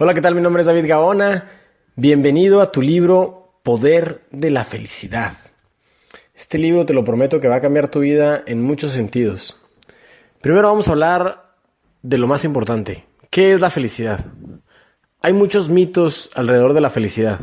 Hola, ¿qué tal? Mi nombre es David Gaona. Bienvenido a tu libro Poder de la Felicidad. Este libro te lo prometo que va a cambiar tu vida en muchos sentidos. Primero vamos a hablar de lo más importante. ¿Qué es la felicidad? Hay muchos mitos alrededor de la felicidad.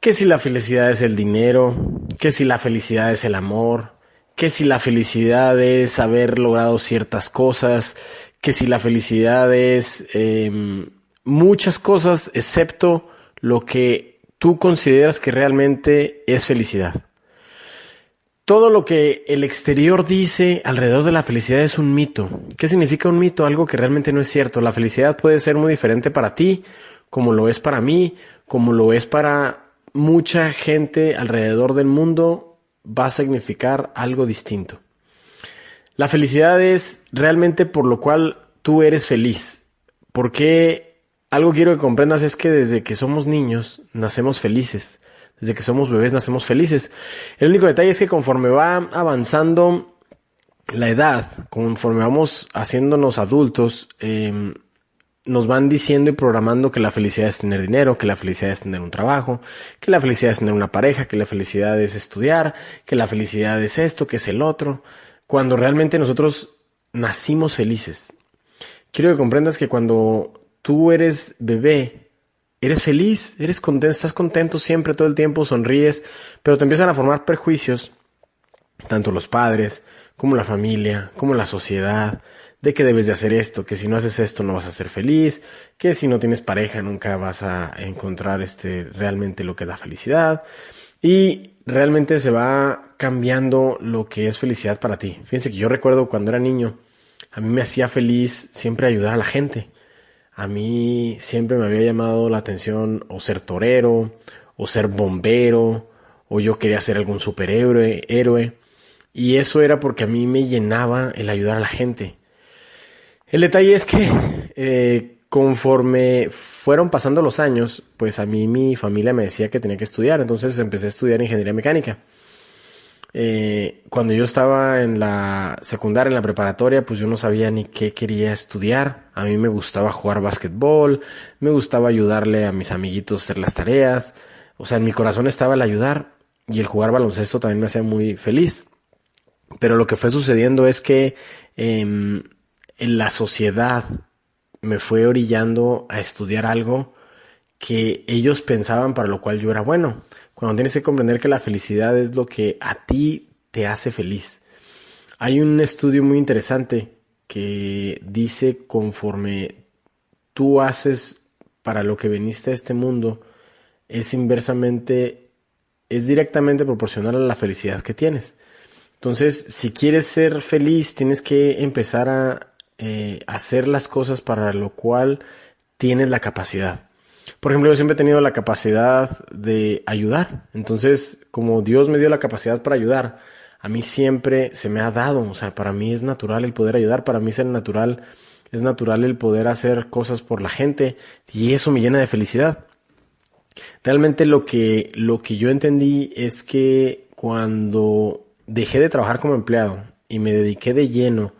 ¿Qué si la felicidad es el dinero? ¿Qué si la felicidad es el amor? ¿Qué si la felicidad es haber logrado ciertas cosas? ¿Qué si la felicidad es em, muchas cosas excepto lo que tú consideras que realmente es felicidad. Todo lo que el exterior dice alrededor de la felicidad es un mito. ¿Qué significa un mito? Algo que realmente no es cierto. La felicidad puede ser muy diferente para ti, como lo es para mí, como lo es para mucha gente alrededor del mundo, va a significar algo distinto. La felicidad es realmente por lo cual tú eres feliz. ¿Por qué algo quiero que comprendas es que desde que somos niños nacemos felices. Desde que somos bebés nacemos felices. El único detalle es que conforme va avanzando la edad, conforme vamos haciéndonos adultos, em, nos van diciendo y programando que la felicidad es tener dinero, que la felicidad es tener un trabajo, que la felicidad es tener una pareja, que la felicidad es estudiar, que la felicidad es esto, que es el otro, cuando realmente nosotros nacimos felices. Quiero que comprendas que cuando tú eres bebé, eres feliz, eres contento, estás contento siempre, todo el tiempo, sonríes, pero te empiezan a formar prejuicios, tanto los padres, como la familia, como la sociedad, de que debes de hacer esto, que si no haces esto no vas a ser feliz, que si no tienes pareja nunca vas a encontrar este realmente lo que da felicidad y realmente se va cambiando lo que es felicidad para ti. Fíjense que yo recuerdo cuando era niño, a mí me hacía feliz siempre ayudar a la gente. A mí siempre me había llamado la atención o ser torero, o ser bombero, o yo quería ser algún superhéroe, héroe. Y eso era porque a mí me llenaba el ayudar a la gente. El detalle es que eh, conforme fueron pasando los años, pues a mí mi familia me decía que tenía que estudiar, entonces empecé a estudiar ingeniería mecánica. Eh, cuando yo estaba en la secundaria, en la preparatoria, pues yo no sabía ni qué quería estudiar. A mí me gustaba jugar básquetbol, me gustaba ayudarle a mis amiguitos a hacer las tareas. O sea, en mi corazón estaba el ayudar y el jugar baloncesto también me hacía muy feliz. Pero lo que fue sucediendo es que em, en la sociedad me fue orillando a estudiar algo que ellos pensaban para lo cual yo era bueno cuando tienes que comprender que la felicidad es lo que a ti te hace feliz. Hay un estudio muy interesante que dice conforme tú haces para lo que viniste a este mundo, es inversamente, es directamente proporcional a la felicidad que tienes. Entonces, si quieres ser feliz, tienes que empezar a eh, hacer las cosas para lo cual tienes la capacidad. Por ejemplo, yo siempre he tenido la capacidad de ayudar. Entonces, como Dios me dio la capacidad para ayudar, a mí siempre se me ha dado. O sea, para mí es natural el poder ayudar, para mí es natural, es natural el poder hacer cosas por la gente y eso me llena de felicidad. Realmente lo que, lo que yo entendí es que cuando dejé de trabajar como empleado y me dediqué de lleno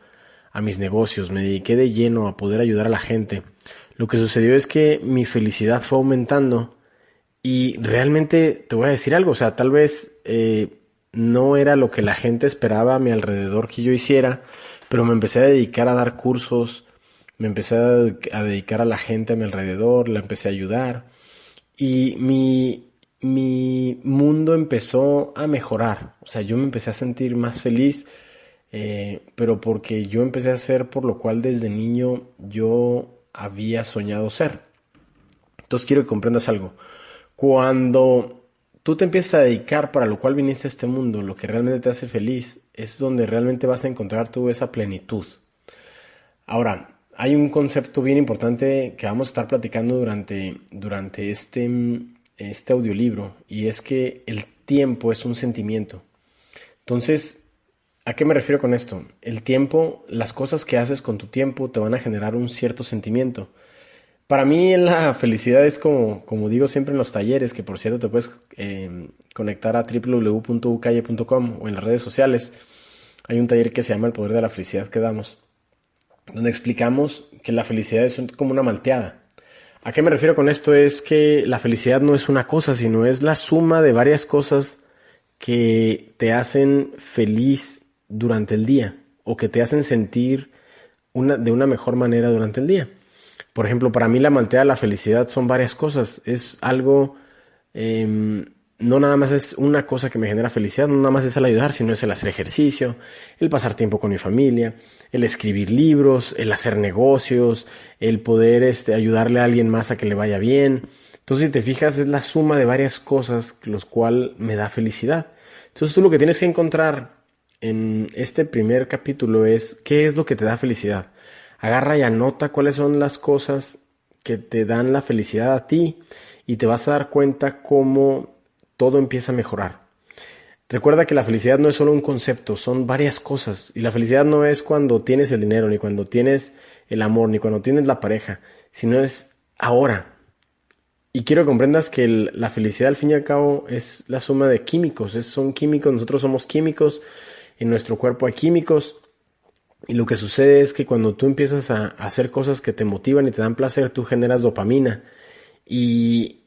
a mis negocios, me dediqué de lleno a poder ayudar a la gente, lo que sucedió es que mi felicidad fue aumentando y realmente te voy a decir algo, o sea, tal vez eh, no era lo que la gente esperaba a mi alrededor que yo hiciera, pero me empecé a dedicar a dar cursos, me empecé a, dedicar a la gente a mi alrededor, la empecé a ayudar y mi, mi mundo empezó a mejorar, o sea, yo me empecé a sentir más feliz, eh, pero porque yo empecé a hacer por lo cual desde niño yo había soñado ser. Entonces quiero que comprendas algo. Cuando tú te empiezas a dedicar para lo cual viniste a este mundo, lo que realmente te hace feliz, es donde realmente vas a encontrar tú esa plenitud. Ahora, hay un concepto bien importante que vamos a estar platicando durante, durante este, este audiolibro y es que el tiempo es un sentimiento. Entonces, ¿A qué me refiero con esto? El tiempo, las cosas que haces con tu tiempo te van a generar un cierto sentimiento. Para mí la felicidad es como, como digo siempre en los talleres, que por cierto te puedes eh, conectar a www.ucalle.com o en las redes sociales. Hay un taller que se llama El Poder de la Felicidad que damos, donde explicamos que la felicidad es como una malteada. ¿A qué me refiero con esto? Es que la felicidad no es una cosa, sino es la suma de varias cosas que te hacen feliz durante el día o que te hacen sentir de una mejor manera durante el día. Por ejemplo, para mí la maltea la felicidad son varias cosas. Es algo, em, no nada más es una cosa que me genera felicidad, no nada más es el ayudar, sino es el hacer ejercicio, el pasar tiempo con mi familia, el escribir libros, el hacer negocios, el poder este, ayudarle a alguien más a que le vaya bien. Entonces, si te fijas, es la suma de varias cosas, los cual me da felicidad. Entonces, tú lo que tienes que encontrar en este primer capítulo es qué es lo que te da felicidad agarra y anota cuáles son las cosas que te dan la felicidad a ti y te vas a dar cuenta cómo todo empieza a mejorar. Recuerda que la felicidad no es solo un concepto, son varias cosas. Y la felicidad no es cuando tienes el dinero, ni cuando tienes el amor, ni cuando tienes la pareja, sino es ahora. Y quiero que comprendas que la felicidad al fin y al cabo es la suma de químicos, es, son químicos, nosotros somos químicos, en nuestro cuerpo hay químicos y lo que sucede es que cuando tú empiezas a hacer cosas que te motivan y te dan placer, tú generas dopamina. Y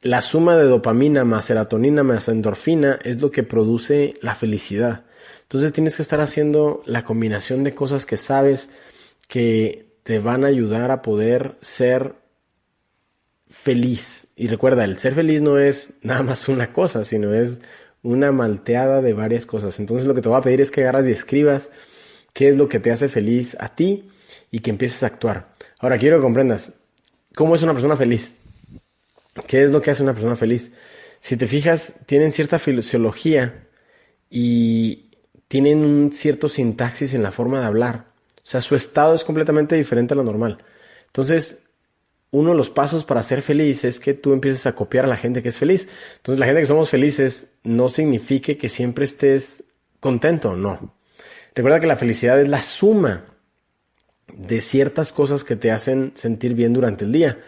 la suma de dopamina más serotonina más endorfina es lo que produce la felicidad. Entonces tienes que estar haciendo la combinación de cosas que sabes que te van a ayudar a poder ser feliz. Y recuerda, el ser feliz no es nada más una cosa, sino es una malteada de varias cosas. Entonces lo que te voy a pedir es que agarras y escribas qué es lo que te hace feliz a ti y que empieces a actuar. Ahora quiero que comprendas cómo es una persona feliz. ¿Qué es lo que hace una persona feliz? Si te fijas, tienen cierta fisiología y tienen un cierto sintaxis en la forma de hablar. O sea, su estado es completamente diferente a lo normal. Entonces, uno de los pasos para ser feliz es que tú empieces a copiar a la gente que es feliz. Entonces, la gente que somos felices no significa que siempre estés contento, no. Recuerda que la felicidad es la suma de ciertas cosas que te hacen sentir bien durante el día.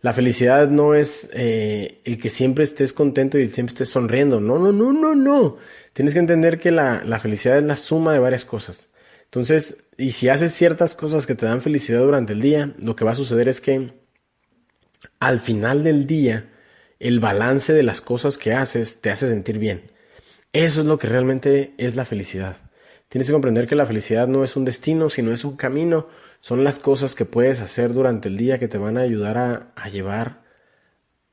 La felicidad no es eh, el que siempre estés contento y siempre estés sonriendo. No, no, no, no, no. Tienes que entender que la, la felicidad es la suma de varias cosas. Entonces, y si haces ciertas cosas que te dan felicidad durante el día, lo que va a suceder es que al final del día, el balance de las cosas que haces te hace sentir bien. Eso es lo que realmente es la felicidad. Tienes que comprender que la felicidad no es un destino, sino es un camino. Son las cosas que puedes hacer durante el día que te van a ayudar a, llevar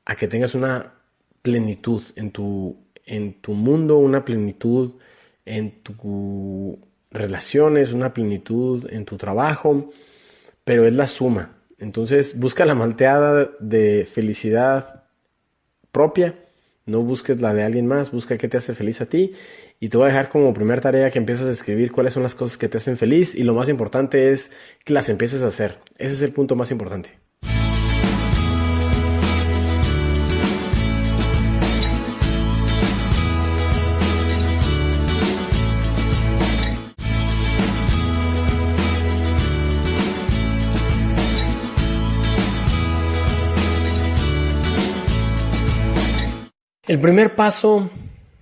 a que tengas una plenitud en tu, en tu mundo, una plenitud en tus relaciones, una plenitud en tu trabajo, pero es la suma. Entonces busca la malteada de felicidad propia, no busques la de alguien más, busca qué te hace feliz a ti y te voy a dejar como primera tarea que empieces a escribir cuáles son las cosas que te hacen feliz y lo más importante es que las empieces a hacer. Ese es el punto más importante. El primer paso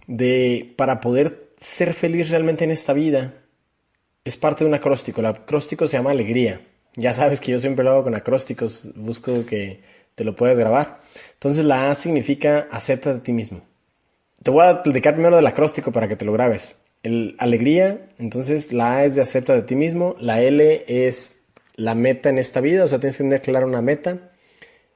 de para poder ser feliz realmente en esta vida es parte de un acróstico. El acróstico se llama alegría. Ya sabes que yo siempre lo hago con acrósticos, busco que te lo puedas grabar. Entonces la A significa acepta de ti mismo. Te voy a platicar primero del acróstico para que te lo grabes. El alegría, entonces la A es de acepta de ti mismo, la L es la meta en esta vida, o sea, tienes que tener clara una meta.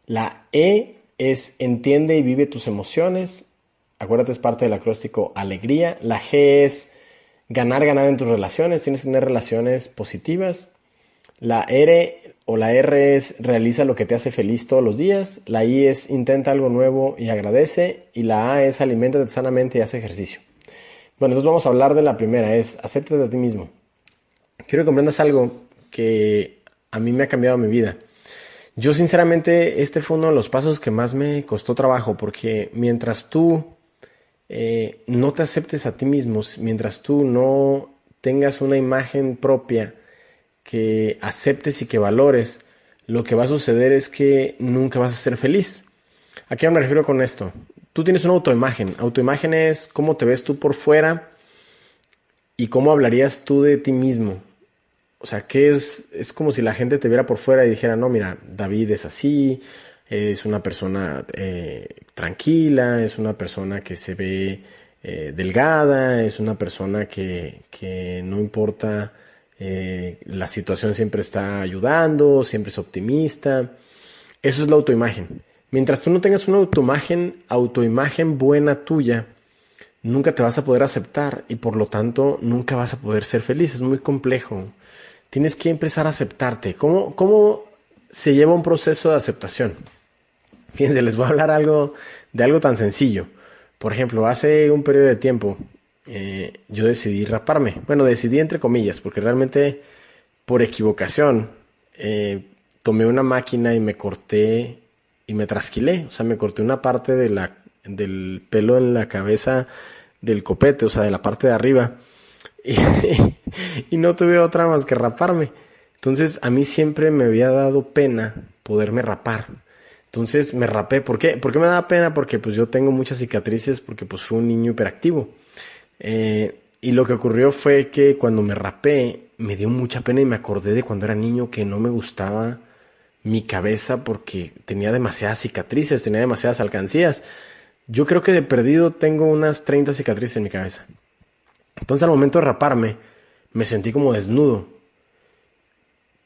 La E es entiende y vive tus emociones. Acuérdate, es parte del acróstico alegría. La G es ganar, ganar en tus relaciones. Tienes que tener relaciones positivas. La R o la R es realiza lo que te hace feliz todos los días. La I es intenta algo nuevo y agradece. Y la A es aliméntate sanamente y hace ejercicio. Bueno, entonces vamos a hablar de la primera, es acéptate a ti mismo. Quiero que comprendas algo que a mí me ha cambiado mi vida. Yo sinceramente este fue uno de los pasos que más me costó trabajo porque mientras tú eh, no te aceptes a ti mismo, mientras tú no tengas una imagen propia que aceptes y que valores, lo que va a suceder es que nunca vas a ser feliz. ¿A qué me refiero con esto? Tú tienes una autoimagen. Autoimagen es cómo te ves tú por fuera y cómo hablarías tú de ti mismo. O sea, que es, es como si la gente te viera por fuera y dijera, no, mira, David es así, es una persona eh, tranquila, es una persona que se ve eh, delgada, es una persona que, que no importa eh, la situación, siempre está ayudando, siempre es optimista. Eso es la autoimagen. Mientras tú no tengas una autoimagen, autoimagen buena tuya, nunca te vas a poder aceptar y por lo tanto nunca vas a poder ser feliz. Es muy complejo. Tienes que empezar a aceptarte. ¿Cómo, cómo se lleva un proceso de aceptación? Fíjense, les voy a hablar algo de algo tan sencillo. Por ejemplo, hace un periodo de tiempo eh, yo decidí raparme. Bueno, decidí entre comillas, porque realmente por equivocación eh, tomé una máquina y me corté y me trasquilé. O sea, me corté una parte de la, del pelo en la cabeza del copete, o sea, de la parte de arriba. Y, no tuve otra más que raparme. Entonces, a mí siempre me había dado pena poderme rapar. Entonces me rapé. ¿Por qué? ¿Por qué me da pena? Porque pues yo tengo muchas cicatrices porque pues fui un niño hiperactivo. Eh, y lo que ocurrió fue que cuando me rapé me dio mucha pena y me acordé de cuando era niño que no me gustaba mi cabeza porque tenía demasiadas cicatrices, tenía demasiadas alcancías. Yo creo que de perdido tengo unas 30 cicatrices en mi cabeza. Entonces al momento de raparme me sentí como desnudo.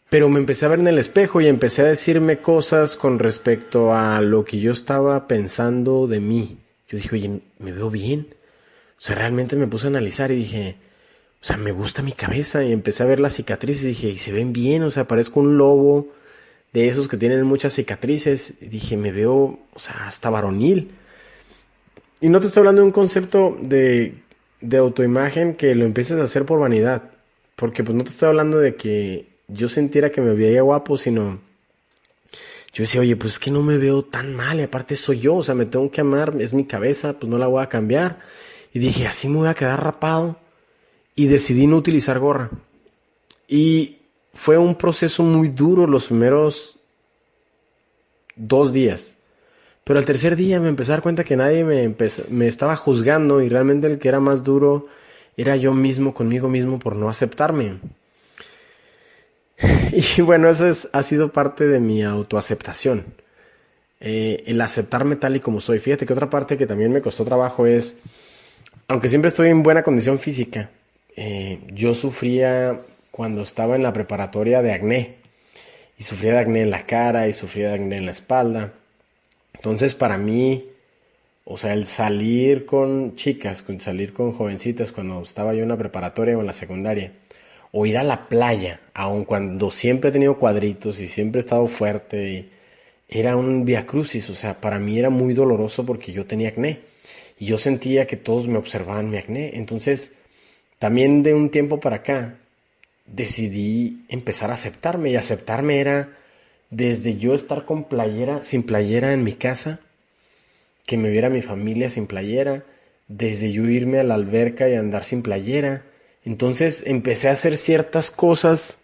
Pero me empecé a ver en el espejo y empecé a decirme cosas con respecto a lo que yo estaba pensando de mí. Yo dije, oye, ¿me veo bien? O sea, realmente me puse a analizar y dije, o sea, me gusta mi cabeza y empecé a ver las cicatrices y dije, y se ven bien, o sea, parezco un lobo de esos que tienen muchas cicatrices. dije, me veo, o sea, hasta varonil. Y no te estoy hablando de un concepto de, de autoimagen que lo empieces a hacer por vanidad. Porque pues no te estoy hablando de que yo sintiera que me veía guapo, sino yo decía, oye, pues es que no me veo tan mal, y aparte soy yo, o sea, me tengo que amar, es mi cabeza, pues no la voy a cambiar. Y dije, así me voy a quedar rapado. Y decidí no utilizar gorra. Y fue un proceso muy duro los primeros dos días. Pero al tercer día me empecé a dar cuenta que nadie me, me estaba juzgando y realmente el que era más duro era yo mismo conmigo mismo por no aceptarme. Y bueno, eso ha sido parte de mi autoaceptación. Eh, el aceptarme tal y como soy. Fíjate que otra parte que también me costó trabajo es, aunque siempre estoy en buena condición física, eh, yo sufría cuando estaba en la preparatoria de acné. Y sufría de acné en la cara y sufría de acné en la espalda. Entonces para mí, o sea, el salir con chicas, salir con jovencitas cuando estaba yo en la preparatoria o en la secundaria, o ir a la playa, aun cuando siempre he tenido cuadritos y siempre he estado fuerte, y era un via crucis, o sea, para mí era muy doloroso porque yo tenía acné y yo sentía que todos me observaban mi acné. Entonces, también de un tiempo para acá, decidí empezar a aceptarme y aceptarme era desde yo estar con playera, sin playera en mi casa, que me viera mi familia sin playera, desde yo irme a la alberca y andar sin playera. Entonces empecé a hacer ciertas cosas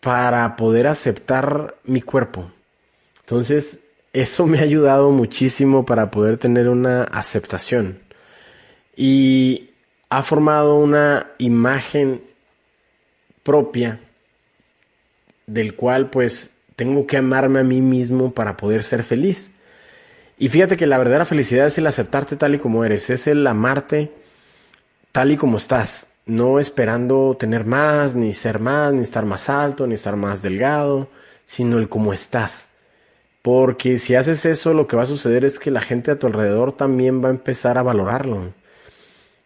para poder aceptar mi cuerpo. Entonces eso me ha ayudado muchísimo para poder tener una aceptación. Y ha formado una imagen propia del cual pues tengo que amarme a mí mismo para poder ser feliz. Y fíjate que la verdadera felicidad es el aceptarte tal y como eres, es el amarte tal y como estás, no esperando tener más, ni ser más, ni estar más alto, ni estar más delgado, sino el como estás. Porque si haces eso, lo que va a suceder es que la gente a tu alrededor también va a empezar a valorarlo.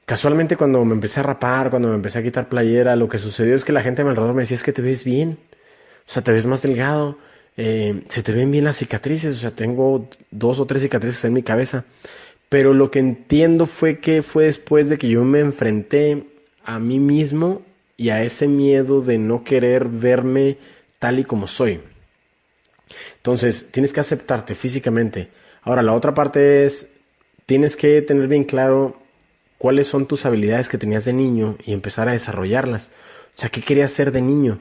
Casualmente cuando me empecé a rapar, cuando me empecé a quitar playera, lo que sucedió es que la gente a mi alrededor me decía es que te ves bien, o sea, te ves más delgado, eh, se te ven bien las cicatrices, o sea, tengo dos o tres cicatrices en mi cabeza. Pero lo que entiendo fue que fue después de que yo me enfrenté a mí mismo y a ese miedo de no querer verme tal y como soy. Entonces, tienes que aceptarte físicamente. Ahora, la otra parte es, tienes que tener bien claro cuáles son tus habilidades que tenías de niño y empezar a desarrollarlas. O sea, ¿qué querías ser de niño?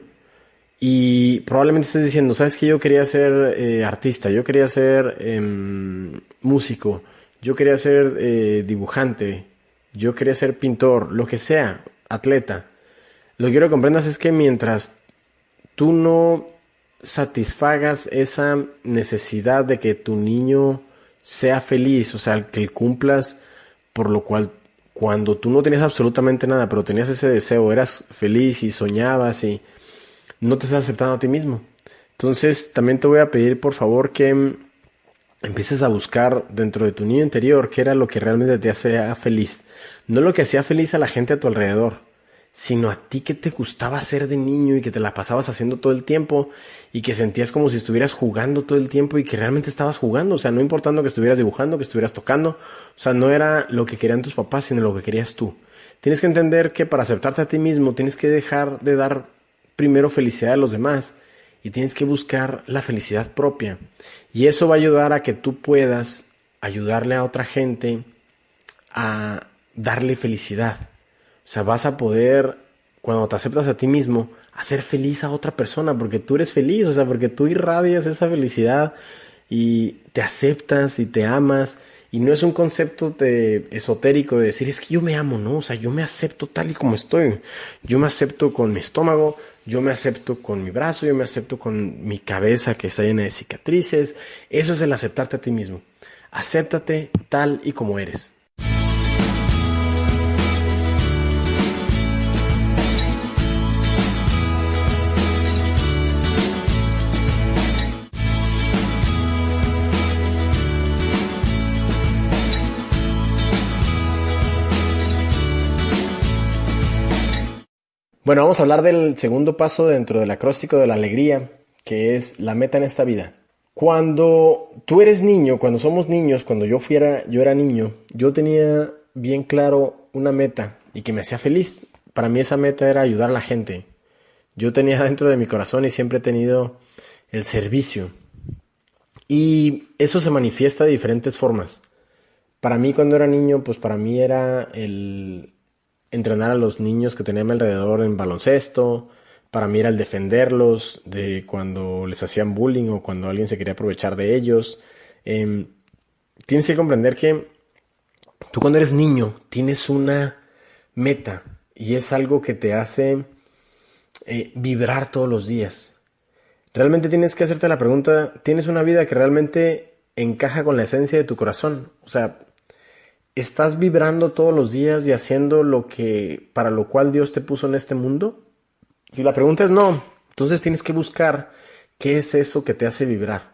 Y probablemente estés diciendo, ¿sabes que yo quería ser eh, artista? Yo quería ser em, músico, yo quería ser eh, dibujante, yo quería ser pintor, lo que sea, atleta. Lo que quiero que comprendas es que mientras tú no satisfagas esa necesidad de que tu niño sea feliz, o sea, que cumplas por lo cual cuando tú no tenías absolutamente nada, pero tenías ese deseo, eras feliz y soñabas y no te estás aceptando a ti mismo. Entonces, también te voy a pedir por favor que empieces a buscar dentro de tu niño interior qué era lo que realmente te hacía feliz. No lo que hacía feliz a la gente a tu alrededor, sino a ti que te gustaba ser de niño y que te la pasabas haciendo todo el tiempo y que sentías como si estuvieras jugando todo el tiempo y que realmente estabas jugando, o sea, no importando que estuvieras dibujando, que estuvieras tocando, o sea, no era lo que querían tus papás, sino lo que querías tú. Tienes que entender que para aceptarte a ti mismo tienes que dejar de dar primero felicidad a los demás y tienes que buscar la felicidad propia. Y eso va a ayudar a que tú puedas ayudarle a otra gente a darle felicidad. O sea, vas a poder, cuando te aceptas a ti mismo, hacer feliz a otra persona, porque tú eres feliz, o sea, porque tú irradias esa felicidad y te aceptas y te amas. Y no es un concepto de, esotérico de decir, es que yo me amo, ¿no? O sea, yo me acepto tal y como estoy. Yo me acepto con mi estómago, yo me acepto con mi brazo, yo me acepto con mi cabeza que está llena de cicatrices. Eso es el aceptarte a ti mismo. Acéptate tal y como eres. Bueno, vamos a hablar del segundo paso dentro del acróstico de la alegría, que es la meta en esta vida. Cuando tú eres niño, cuando somos niños, cuando yo fuera, yo era niño, yo tenía bien claro una meta y que me hacía feliz. Para mí esa meta era ayudar a la gente. Yo tenía dentro de mi corazón y siempre he tenido el servicio. Y eso se manifiesta de diferentes formas. Para mí cuando era niño, pues para mí era el, entrenar a los niños que tenía a mi alrededor en baloncesto. Para mí era defenderlos de cuando les hacían bullying o cuando alguien se quería aprovechar de ellos. Em, tienes que comprender que tú cuando eres niño tienes una meta y es algo que te hace eh, vibrar todos los días. Realmente tienes que hacerte la pregunta, ¿tienes una vida que realmente encaja con la esencia de tu corazón? O sea, ¿Estás vibrando todos los días y haciendo lo que para lo cual Dios te puso en este mundo? Si la pregunta es no, entonces tienes que buscar qué es eso que te hace vibrar.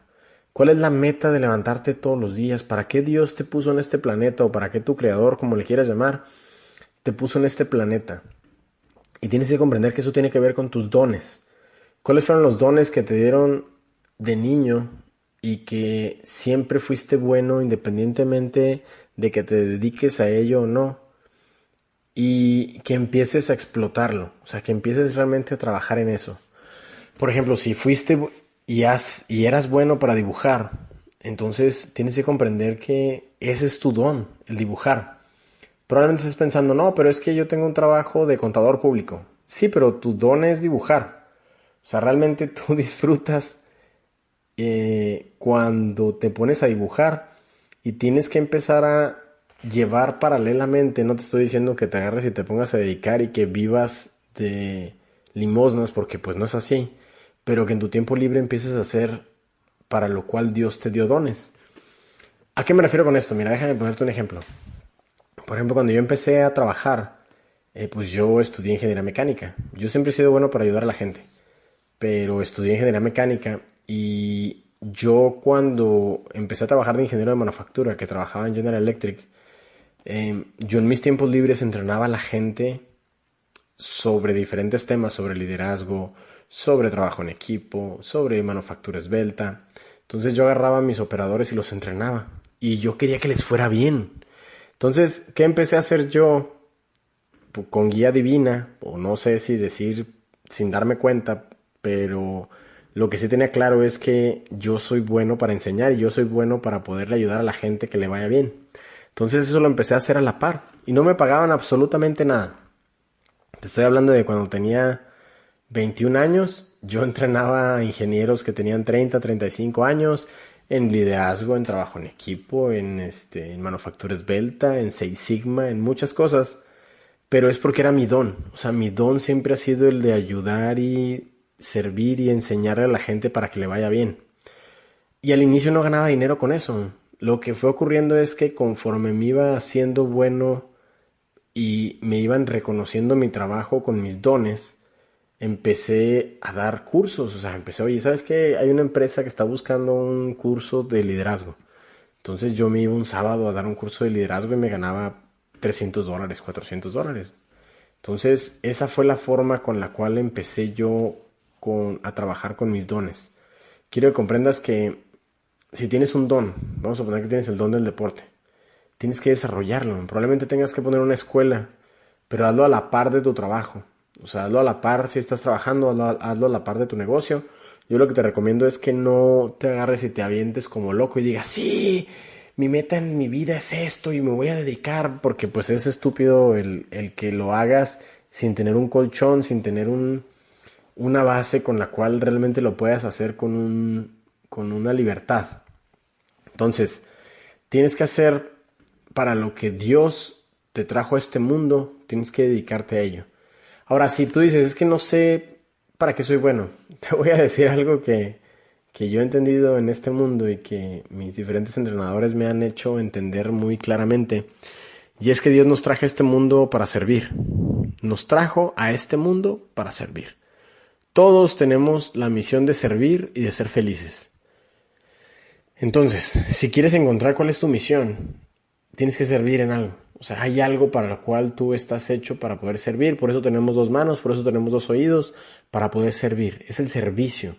¿Cuál es la meta de levantarte todos los días? ¿Para qué Dios te puso en este planeta o para qué tu creador, como le quieras llamar, te puso en este planeta? Y tienes que comprender que eso tiene que ver con tus dones. ¿Cuáles fueron los dones que te dieron de niño y que siempre fuiste bueno independientemente de que te dediques a ello o no y que empieces a explotarlo, o sea, que empieces realmente a trabajar en eso. Por ejemplo, si fuiste y, has, y eras bueno para dibujar, entonces tienes que comprender que ese es tu don, el dibujar. Probablemente estés pensando, no, pero es que yo tengo un trabajo de contador público. Sí, pero tu don es dibujar. O sea, realmente tú disfrutas eh, cuando te pones a dibujar y tienes que empezar a llevar paralelamente, no te estoy diciendo que te agarres y te pongas a dedicar y que vivas de limosnas, porque pues no es así, pero que en tu tiempo libre empieces a hacer para lo cual Dios te dio dones. ¿A qué me refiero con esto? Mira, déjame ponerte un ejemplo. Por ejemplo, cuando yo empecé a trabajar, eh, pues yo estudié ingeniería mecánica. Yo siempre he sido bueno para ayudar a la gente, pero estudié ingeniería mecánica y yo cuando empecé a trabajar de ingeniero de manufactura, que trabajaba en General Electric, em, yo en mis tiempos libres entrenaba a la gente sobre diferentes temas, sobre liderazgo, sobre trabajo en equipo, sobre manufactura esbelta. Entonces yo agarraba a mis operadores y los entrenaba. Y yo quería que les fuera bien. Entonces, ¿qué empecé a hacer yo? Con guía divina, o no sé si decir sin darme cuenta, pero lo que sí tenía claro es que yo soy bueno para enseñar y yo soy bueno para poderle ayudar a la gente que le vaya bien. Entonces eso lo empecé a hacer a la par y no me pagaban absolutamente nada. Te estoy hablando de cuando tenía 21 años, yo entrenaba a ingenieros que tenían 30, 35 años en liderazgo, en trabajo en equipo, en, este, en manufactura esbelta, en Seis Sigma, en muchas cosas, pero es porque era mi don. O sea, mi don siempre ha sido el de ayudar y servir y enseñarle a la gente para que le vaya bien. Y al inicio no ganaba dinero con eso. Lo que fue ocurriendo es que conforme me iba haciendo bueno y me iban reconociendo mi trabajo con mis dones, empecé a dar cursos. O sea, empecé, oye, ¿sabes qué? Hay una empresa que está buscando un curso de liderazgo. Entonces yo me iba un sábado a dar un curso de liderazgo y me ganaba 300 dólares, 400 dólares. Entonces esa fue la forma con la cual empecé yo a trabajar con mis dones. Quiero que comprendas que si tienes un don, vamos a suponer que tienes el don del deporte, tienes que desarrollarlo. Probablemente tengas que poner una escuela, pero hazlo a la par de tu trabajo. O sea, hazlo a la par si estás trabajando, hazlo, a la par de tu negocio. Yo lo que te recomiendo es que no te agarres y te avientes como loco y digas, sí, mi meta en mi vida es esto y me voy a dedicar, porque pues es estúpido el, el que lo hagas sin tener un colchón, sin tener un, una base con la cual realmente lo puedas hacer con, un, con una libertad. Entonces, tienes que hacer para lo que Dios te trajo a este mundo, tienes que dedicarte a ello. Ahora, si tú dices, es que no sé para qué soy bueno, te voy a decir algo que, que yo he entendido en este mundo y que mis diferentes entrenadores me han hecho entender muy claramente. Y es que Dios nos trajo a este mundo para servir. Nos trajo a este mundo para servir. Todos tenemos la misión de servir y de ser felices. Entonces, si quieres encontrar cuál es tu misión, tienes que servir en algo. O sea, hay algo para lo cual tú estás hecho para poder servir. Por eso tenemos dos manos, por eso tenemos dos oídos, para poder servir. Es el servicio.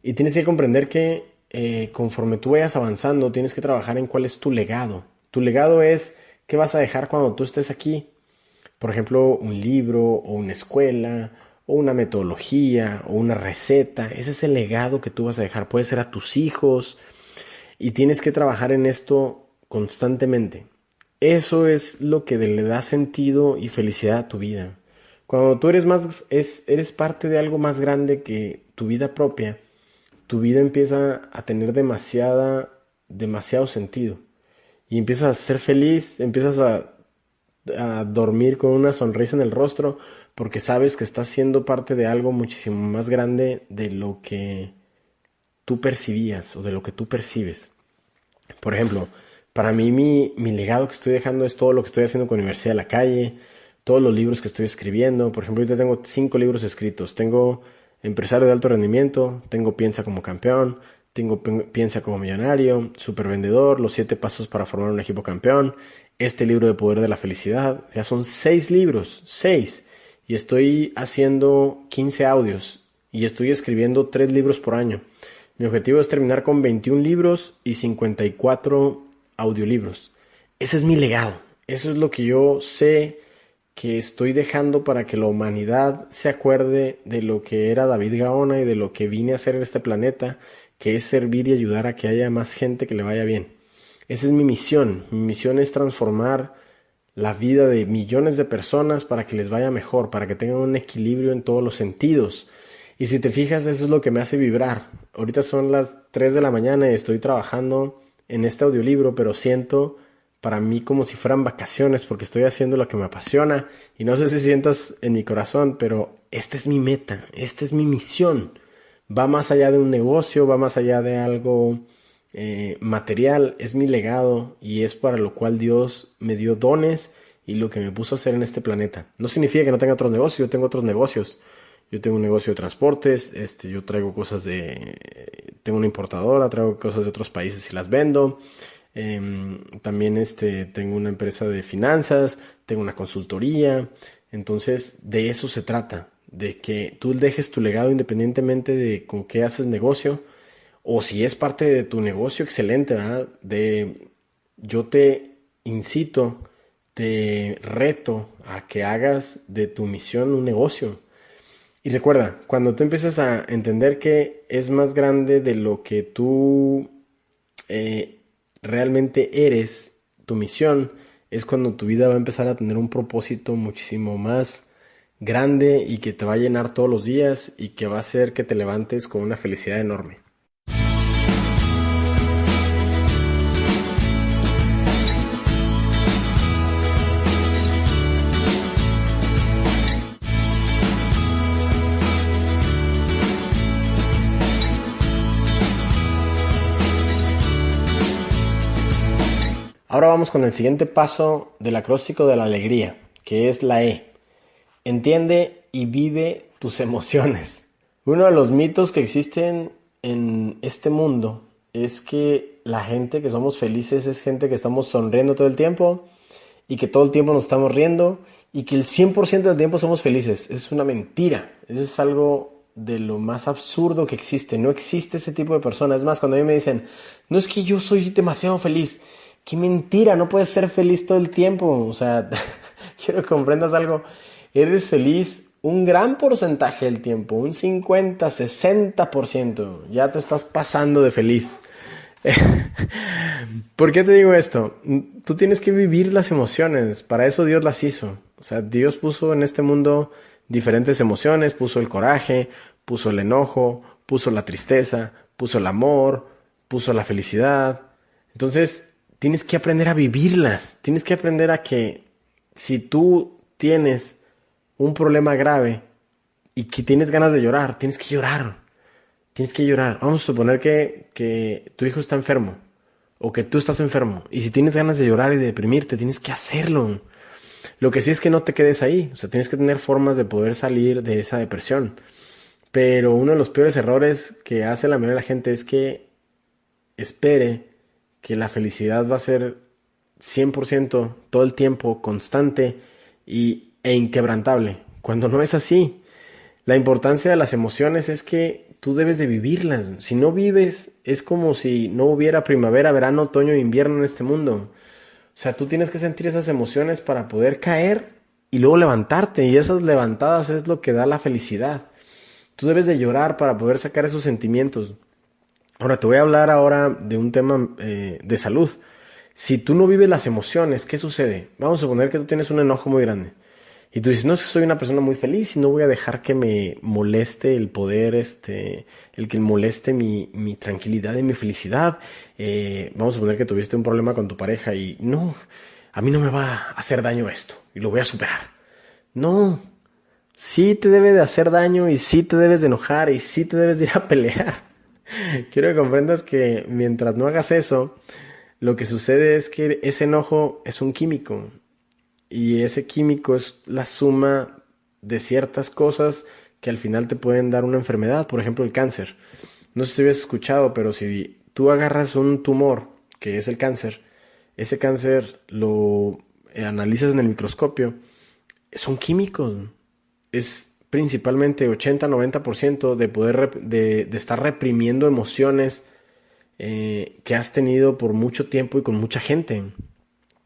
Y tienes que comprender que eh, conforme tú vayas avanzando, tienes que trabajar en cuál es tu legado. Tu legado es qué vas a dejar cuando tú estés aquí. Por ejemplo, un libro o una escuela o una metodología o una receta. Ese es el legado que tú vas a dejar. Puede ser a tus hijos. Y tienes que trabajar en esto constantemente. Eso es lo que le da sentido y felicidad a tu vida. Cuando tú eres más, es, eres parte de algo más grande que tu vida propia, tu vida empieza a tener demasiada, demasiado sentido. Y empiezas a ser feliz, empiezas a, a dormir con una sonrisa en el rostro, porque sabes que estás siendo parte de algo muchísimo más grande de lo que tú percibías o de lo que tú percibes. Por ejemplo, para mí mi, mi, legado que estoy dejando es todo lo que estoy haciendo con Universidad de la Calle, todos los libros que estoy escribiendo. Por ejemplo, ahorita tengo cinco libros escritos. Tengo Empresario de alto rendimiento, tengo Piensa como campeón, tengo Piensa como millonario, Super vendedor, Los siete pasos para formar un equipo campeón, este libro de poder de la felicidad. Ya son seis libros, seis. Y estoy haciendo 15 audios y estoy escribiendo tres libros por año. Mi objetivo es terminar con 21 libros y 54 audiolibros. Ese es mi legado. Eso es lo que yo sé que estoy dejando para que la humanidad se acuerde de lo que era David Gaona y de lo que vine a hacer en este planeta, que es servir y ayudar a que haya más gente que le vaya bien. Esa es mi misión. Mi misión es transformar la vida de millones de personas para que les vaya mejor, para que tengan un equilibrio en todos los sentidos. Y si te fijas, eso es lo que me hace vibrar. Ahorita son las 3 de la mañana y estoy trabajando en este audiolibro, pero siento para mí como si fueran vacaciones porque estoy haciendo lo que me apasiona y no sé si sientas en mi corazón, pero esta es mi meta, esta es mi misión. Va más allá de un negocio, va más allá de algo eh, material, es mi legado y es para lo cual Dios me dio dones y lo que me puso a hacer en este planeta. No significa que no tenga otros negocios, yo tengo otros negocios. Yo tengo un negocio de transportes, este, yo traigo cosas de, tengo una importadora, traigo cosas de otros países y las vendo. Em, también este, tengo una empresa de finanzas, tengo una consultoría. Entonces, de eso se trata, de que tú dejes tu legado independientemente de con qué haces negocio o si es parte de tu negocio, excelente, ¿verdad? De, yo te incito, te reto a que hagas de tu misión un negocio. Y recuerda, cuando tú empiezas a entender que es más grande de lo que tú eh, realmente eres, tu misión, es cuando tu vida va a empezar a tener un propósito muchísimo más grande y que te va a llenar todos los días y que va a hacer que te levantes con una felicidad enorme. Ahora vamos con el siguiente paso del acróstico de la alegría, que es la E. Entiende y vive tus emociones. Uno de los mitos que existen en este mundo es que la gente que somos felices es gente que estamos sonriendo todo el tiempo y que todo el tiempo nos estamos riendo y que el 100% del tiempo somos felices. Es una mentira. Es algo de lo más absurdo que existe. No existe ese tipo de personas. Es más, cuando a mí me dicen, no es que yo soy demasiado feliz. Qué mentira, no puedes ser feliz todo el tiempo. O sea, quiero que comprendas algo. Eres feliz un gran porcentaje del tiempo, un 50, 60%. Ya te estás pasando de feliz. ¿Por qué te digo esto? Tú tienes que vivir las emociones, para eso Dios las hizo. O sea, Dios puso en este mundo diferentes emociones, puso el coraje, puso el enojo, puso la tristeza, puso el amor, puso la felicidad. Entonces, tienes que aprender a vivirlas, tienes que aprender a que si tú tienes un problema grave y que tienes ganas de llorar, tienes que llorar. Tienes que llorar. Vamos a suponer que, que tu hijo está enfermo o que tú estás enfermo. Y si tienes ganas de llorar y de deprimirte, tienes que hacerlo. Lo que sí es que no te quedes ahí. O sea, tienes que tener formas de poder salir de esa depresión. Pero uno de los peores errores que hace la mayoría de la gente es que espere que la felicidad va a ser 100% todo el tiempo, constante y, e inquebrantable. Cuando no es así. La importancia de las emociones es que tú debes de vivirlas. Si no vives, es como si no hubiera primavera, verano, otoño e invierno en este mundo. O sea, tú tienes que sentir esas emociones para poder caer y luego levantarte. Y esas levantadas es lo que da la felicidad. Tú debes de llorar para poder sacar esos sentimientos. Ahora, te voy a hablar ahora de un tema eh, de salud. Si tú no vives las emociones, ¿qué sucede? Vamos a suponer que tú tienes un enojo muy grande. Y tú dices, no, soy una persona muy feliz y no voy a dejar que me moleste el poder, este, el que moleste mi, mi tranquilidad y mi felicidad. Eh, vamos a suponer que tuviste un problema con tu pareja y no, a mí no me va a hacer daño esto y lo voy a superar. No, sí te debe de hacer daño y sí te debes de enojar y sí te debes de ir a pelear. Quiero que comprendas que mientras no hagas eso, lo que sucede es que ese enojo es un químico y ese químico es la suma de ciertas cosas que al final te pueden dar una enfermedad, por ejemplo el cáncer. No sé si habías escuchado, pero si tú agarras un tumor, que es el cáncer, ese cáncer lo analizas en el microscopio, son químicos. Es principalmente 80-90% de poder de, de, estar reprimiendo emociones eh, que has tenido por mucho tiempo y con mucha gente.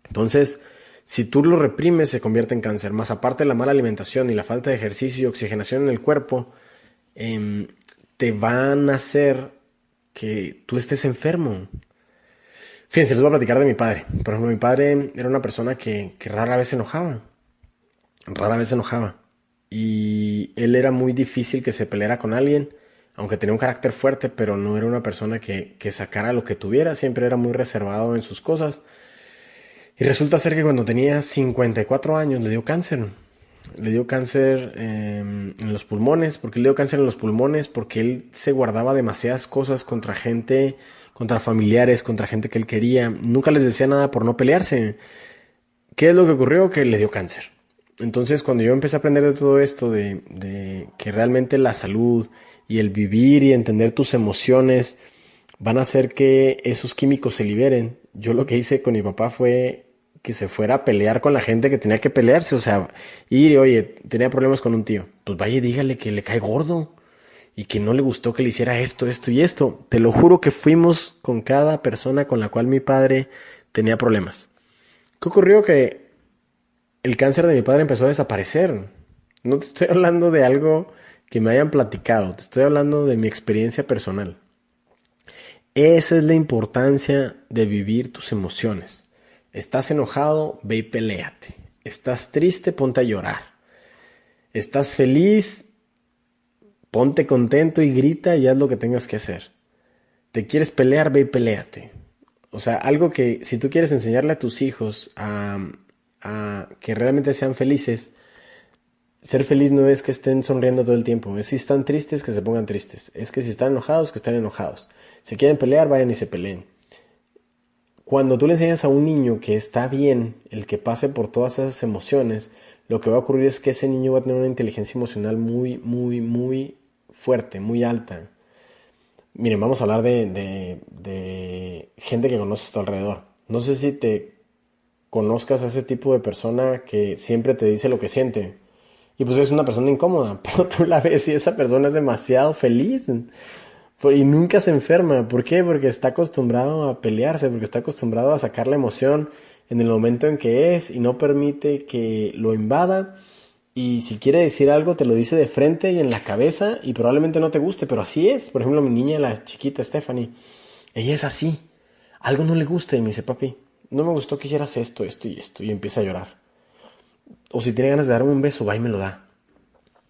Entonces, si tú lo reprimes, se convierte en cáncer. Más aparte la mala alimentación y la falta de ejercicio y oxigenación en el cuerpo, em, te van a hacer que tú estés enfermo. Fíjense, les voy a platicar de mi padre. Por ejemplo, mi padre era una persona que, que rara vez se enojaba. Rara vez se enojaba. Y él era muy difícil que se peleara con alguien, aunque tenía un carácter fuerte, pero no era una persona que, que sacara lo que tuviera. Siempre era muy reservado en sus cosas y resulta ser que cuando tenía 54 años le dio cáncer. Le dio cáncer em, en los pulmones. ¿Por qué le dio cáncer en los pulmones? Porque él se guardaba demasiadas cosas contra gente, contra familiares, contra gente que él quería. Nunca les decía nada por no pelearse. ¿Qué es lo que ocurrió? Que le dio cáncer. Entonces, cuando yo empecé a aprender de todo esto, de, que realmente la salud y el vivir y entender tus emociones van a hacer que esos químicos se liberen, yo lo que hice con mi papá fue que se fuera a pelear con la gente que tenía que pelearse, o sea, ir y, oye, tenía problemas con un tío, pues vaya dígale que le cae gordo y que no le gustó que le hiciera esto, esto y esto. Te lo juro que fuimos con cada persona con la cual mi padre tenía problemas. ¿Qué ocurrió? Que el cáncer de mi padre empezó a desaparecer. No te estoy hablando de algo que me hayan platicado, te estoy hablando de mi experiencia personal. Esa es la importancia de vivir tus emociones. Estás enojado, ve y peleate. Estás triste, ponte a llorar. Estás feliz, ponte contento y grita y haz lo que tengas que hacer. Te quieres pelear, ve y peleate. O sea, algo que si tú quieres enseñarle a tus hijos a, que realmente sean felices, ser feliz no es que estén sonriendo todo el tiempo. Es si están tristes, que se pongan tristes. Es que si están enojados, que estén enojados. Si quieren pelear, vayan y se peleen cuando tú le enseñas a un niño que está bien el que pase por todas esas emociones, lo que va a ocurrir es que ese niño va a tener una inteligencia emocional muy, muy, muy fuerte, muy alta. Miren, vamos a hablar de, de, gente que conoces a tu alrededor. No sé si te conozcas a ese tipo de persona que siempre te dice lo que siente. Y pues es una persona incómoda, pero tú la ves y esa persona es demasiado feliz y nunca se enferma. ¿Por qué? Porque está acostumbrado a pelearse, porque está acostumbrado a sacar la emoción en el momento en que es y no permite que lo invada. Y si quiere decir algo, te lo dice de frente y en la cabeza y probablemente no te guste, pero así es. Por ejemplo, mi niña, la chiquita Stephanie, ella es así. Algo no le gusta y me dice, papi, no me gustó que hicieras esto, esto y esto. Y empieza a llorar. O si tiene ganas de darme un beso, va y me lo da.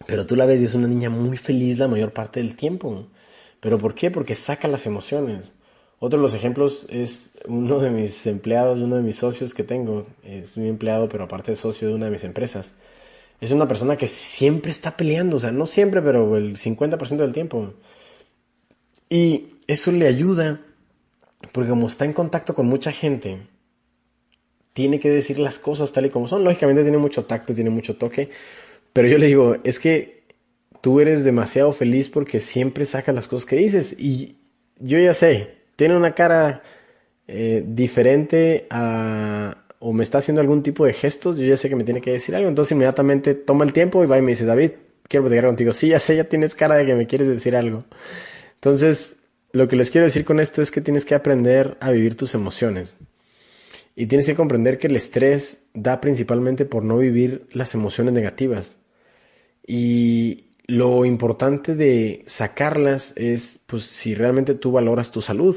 Pero tú la ves y es una niña muy feliz la mayor parte del tiempo. ¿Pero por qué? Porque saca las emociones. Otro de los ejemplos es uno de mis empleados, uno de mis socios que tengo. Es mi empleado, pero aparte es socio de una de mis empresas. Es una persona que siempre está peleando, o sea, no siempre, pero el 50% del tiempo. Y eso le ayuda, porque como está en contacto con mucha gente, tiene que decir las cosas tal y como son. Lógicamente tiene mucho tacto, tiene mucho toque, pero yo le digo, es que tú eres demasiado feliz porque siempre sacas las cosas que dices. Y yo ya sé, tiene una cara eh, diferente a, o me está haciendo algún tipo de gestos, yo ya sé que me tiene que decir algo. Entonces inmediatamente toma el tiempo y va y me dice, David, quiero platicar contigo. Sí, ya sé, ya tienes cara de que me quieres decir algo. Entonces, lo que les quiero decir con esto es que tienes que aprender a vivir tus emociones. Y tienes que comprender que el estrés da principalmente por no vivir las emociones negativas. Y lo importante de sacarlas es, pues, si realmente tú valoras tu salud,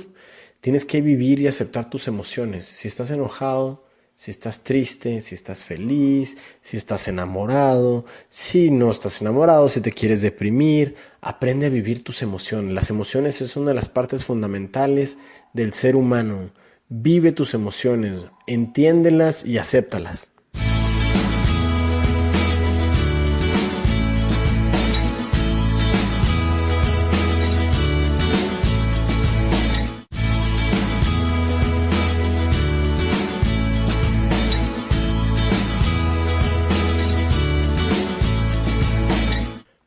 tienes que vivir y aceptar tus emociones. Si estás enojado, si estás triste, si estás feliz, si estás enamorado, si no estás enamorado, si te quieres deprimir, aprende a vivir tus emociones. Las emociones es una de las partes fundamentales del ser humano. Vive tus emociones, entiéndelas y acéptalas.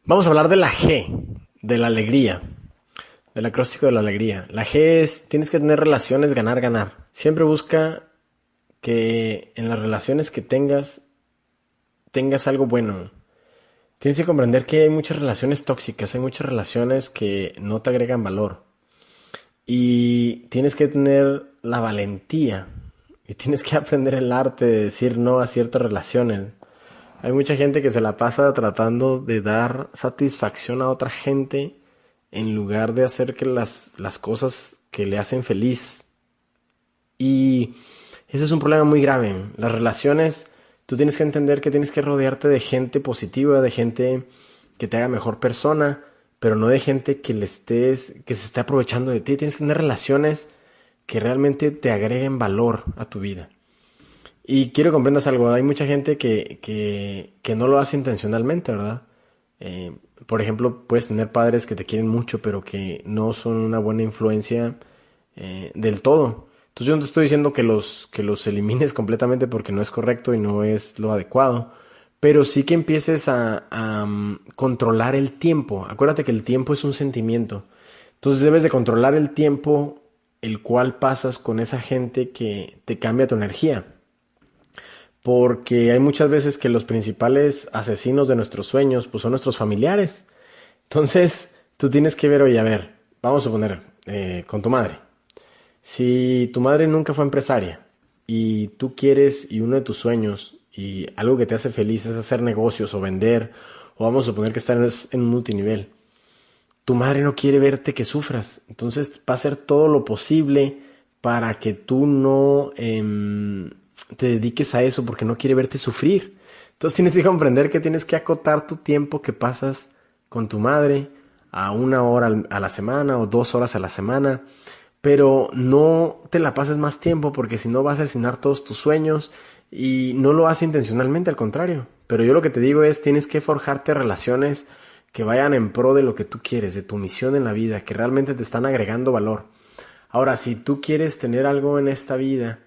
Vamos a hablar de la G, de la alegría, del acróstico de la alegría. La G es, tienes que tener relaciones ganar, ganar. Siempre busca que en las relaciones que tengas, tengas algo bueno. Tienes que comprender que hay muchas relaciones tóxicas, hay muchas relaciones que no te agregan valor. Y tienes que tener la valentía y tienes que aprender el arte de decir no a ciertas relaciones hay mucha gente que se la pasa tratando de dar satisfacción a otra gente en lugar de hacer que las, las cosas que le hacen feliz. Y ese es un problema muy grave. Las relaciones, tú tienes que entender que tienes que rodearte de gente positiva, de gente que te haga mejor persona, pero no de gente que le estés, que se esté aprovechando de ti. Tienes que tener relaciones que realmente te agreguen valor a tu vida. Y quiero que comprendas algo, hay mucha gente que, que, no lo hace intencionalmente, ¿verdad? Eh, por ejemplo, puedes tener padres que te quieren mucho, pero que no son una buena influencia eh, del todo. Entonces yo no te estoy diciendo que los, que los elimines completamente porque no es correcto y no es lo adecuado, pero sí que empieces a, um, controlar el tiempo. Acuérdate que el tiempo es un sentimiento. Entonces debes de controlar el tiempo el cual pasas con esa gente que te cambia tu energía porque hay muchas veces que los principales asesinos de nuestros sueños pues son nuestros familiares. Entonces, tú tienes que ver, oye, a ver, vamos a suponer, eh, con tu madre. Si tu madre nunca fue empresaria y tú quieres y uno de tus sueños y algo que te hace feliz es hacer negocios o vender, o vamos a suponer que estás en un multinivel, tu madre no quiere verte que sufras. Entonces va a hacer todo lo posible para que tú no... Em, te dediques a eso porque no quiere verte sufrir. Entonces tienes que comprender que tienes que acotar tu tiempo que pasas con tu madre a una hora a la semana o dos horas a la semana, pero no te la pases más tiempo porque si no vas a asesinar todos tus sueños y no lo haces intencionalmente, al contrario. Pero yo lo que te digo es tienes que forjarte relaciones que vayan en pro de lo que tú quieres, de tu misión en la vida, que realmente te están agregando valor. Ahora, si tú quieres tener algo en esta vida,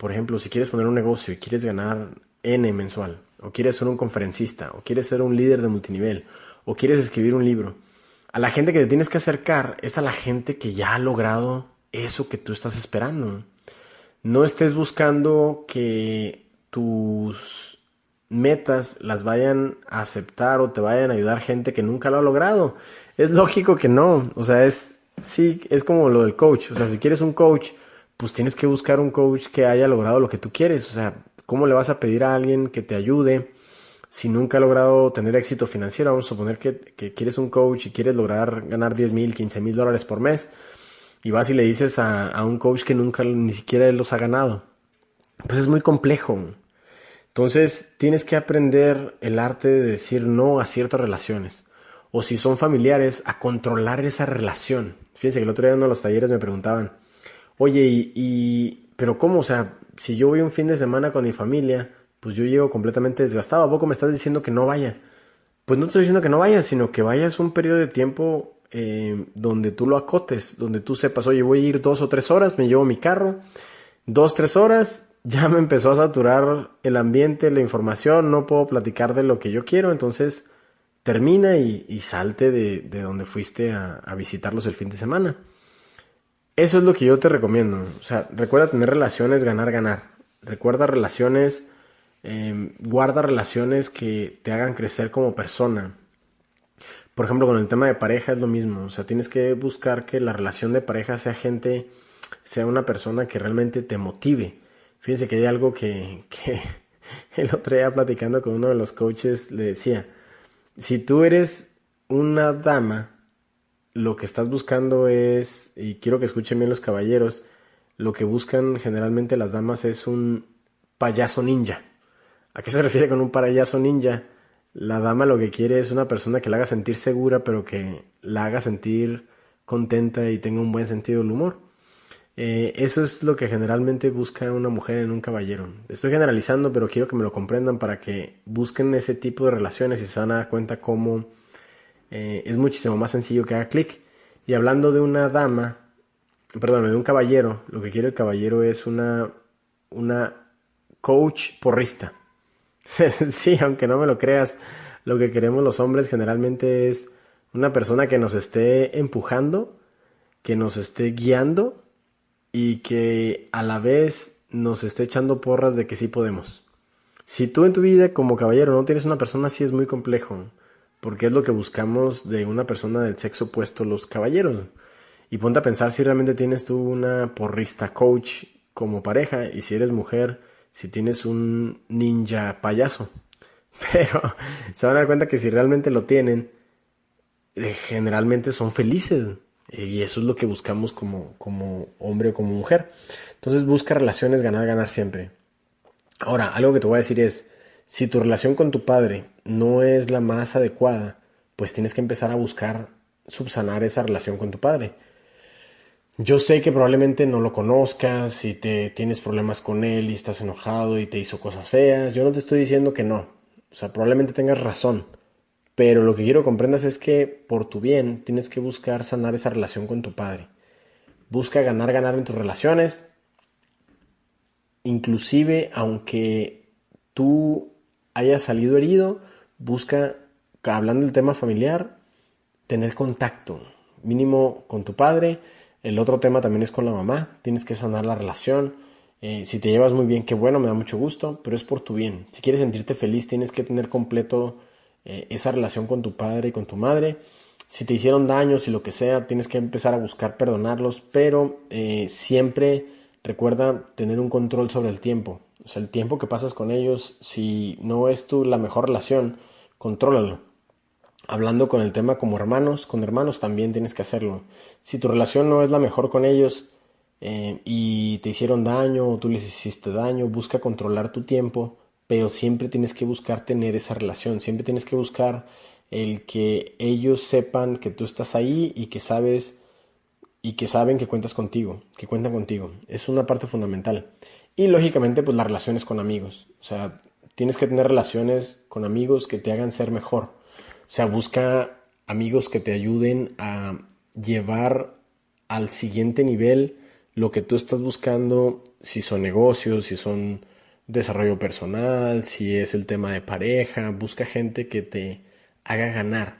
por ejemplo, si quieres poner un negocio y quieres ganar N mensual, o quieres ser un conferencista, o quieres ser un líder de multinivel, o quieres escribir un libro, a la gente que te tienes que acercar es a la gente que ya ha logrado eso que tú estás esperando. No estés buscando que tus metas las vayan a aceptar o te vayan a ayudar gente que nunca lo ha logrado. Es lógico que no. O sea, es, sí, es como lo del coach. O sea, si quieres un coach, pues tienes que buscar un coach que haya logrado lo que tú quieres. O sea, ¿cómo le vas a pedir a alguien que te ayude si nunca ha logrado tener éxito financiero? Vamos a suponer que, que quieres un coach y quieres lograr ganar 10 mil, 15 mil dólares por mes. Y vas y le dices a, a un coach que nunca ni siquiera él los ha ganado. Pues es muy complejo. Entonces tienes que aprender el arte de decir no a ciertas relaciones. O si son familiares, a controlar esa relación. Fíjense que el otro día en uno de los talleres me preguntaban, oye, y, pero cómo? O sea, si yo voy un fin de semana con mi familia, pues yo llego completamente desgastado. ¿A poco me estás diciendo que no vaya? Pues no estoy diciendo que no vayas, sino que vayas un periodo de tiempo eh, donde tú lo acotes, donde tú sepas, oye, voy a ir dos o tres horas, me llevo mi carro, dos, tres horas, ya me empezó a saturar el ambiente, la información, no puedo platicar de lo que yo quiero, entonces termina y, salte de, donde fuiste a, visitarlos el fin de semana. Eso es lo que yo te recomiendo. O sea, recuerda tener relaciones, ganar, ganar. Recuerda relaciones, em, guarda relaciones que te hagan crecer como persona. Por ejemplo, con el tema de pareja es lo mismo. O sea, tienes que buscar que la relación de pareja sea gente, sea una persona que realmente te motive Fíjense que hay algo que, que el otro día platicando con uno de los coaches le decía, si tú eres una dama, lo que estás buscando es, y quiero que escuchen bien los caballeros, lo que buscan generalmente las damas es un payaso ninja. ¿A qué se refiere con un payaso ninja? La dama lo que quiere es una persona que la haga sentir segura, pero que la haga sentir contenta y tenga un buen sentido del humor. Eh, eso es lo que generalmente busca una mujer en un caballero. Estoy generalizando, pero quiero que me lo comprendan para que busquen ese tipo de relaciones y se van a dar cuenta cómo eh, es muchísimo más sencillo que haga clic. Y hablando de una dama, perdón, de un caballero, lo que quiere el caballero es una, una coach porrista. sí, aunque no me lo creas, lo que queremos los hombres generalmente es una persona que nos esté empujando, que nos esté guiando y que a la vez nos esté echando porras de que sí podemos. Si tú en tu vida como caballero no tienes una persona así es muy complejo, porque es lo que buscamos de una persona del sexo opuesto los caballeros. Y ponte a pensar si realmente tienes tú una porrista coach como pareja y si eres mujer, si tienes un ninja payaso. Pero se van a dar cuenta que si realmente lo tienen, eh, generalmente son felices. Y eso es lo que buscamos como, como hombre o como mujer. Entonces busca relaciones ganar, ganar siempre. Ahora, algo que te voy a decir es, si tu relación con tu padre no es la más adecuada, pues tienes que empezar a buscar subsanar esa relación con tu padre. Yo sé que probablemente no lo conozcas y te tienes problemas con él y estás enojado y te hizo cosas feas. Yo no te estoy diciendo que no. O sea, probablemente tengas razón. Pero lo que quiero que comprendas es que por tu bien tienes que buscar sanar esa relación con tu padre. Busca ganar, ganar en tus relaciones. Inclusive aunque tú hayas salido herido, busca, hablando del tema familiar, tener contacto mínimo con tu padre. El otro tema también es con la mamá. Tienes que sanar la relación. Eh, si te llevas muy bien, qué bueno, me da mucho gusto, pero es por tu bien. Si quieres sentirte feliz, tienes que tener completo eh, esa relación con tu padre y con tu madre. Si te hicieron daños y lo que sea, tienes que empezar a buscar perdonarlos, pero eh, siempre recuerda tener un control sobre el tiempo. O sea, el tiempo que pasas con ellos, si no es tu la mejor relación, contrólalo. Hablando con el tema como hermanos, con hermanos también tienes que hacerlo. Si tu relación no es la mejor con ellos eh, y te hicieron daño o tú les hiciste daño, busca controlar tu tiempo pero siempre tienes que buscar tener esa relación, siempre tienes que buscar el que ellos sepan que tú estás ahí y que sabes y que saben que cuentas contigo, que cuentan contigo. Es una parte fundamental. Y lógicamente, pues las relaciones con amigos. O sea, tienes que tener relaciones con amigos que te hagan ser mejor. O sea, busca amigos que te ayuden a llevar al siguiente nivel lo que tú estás buscando, si son negocios, si son desarrollo personal, si es el tema de pareja, busca gente que te haga ganar.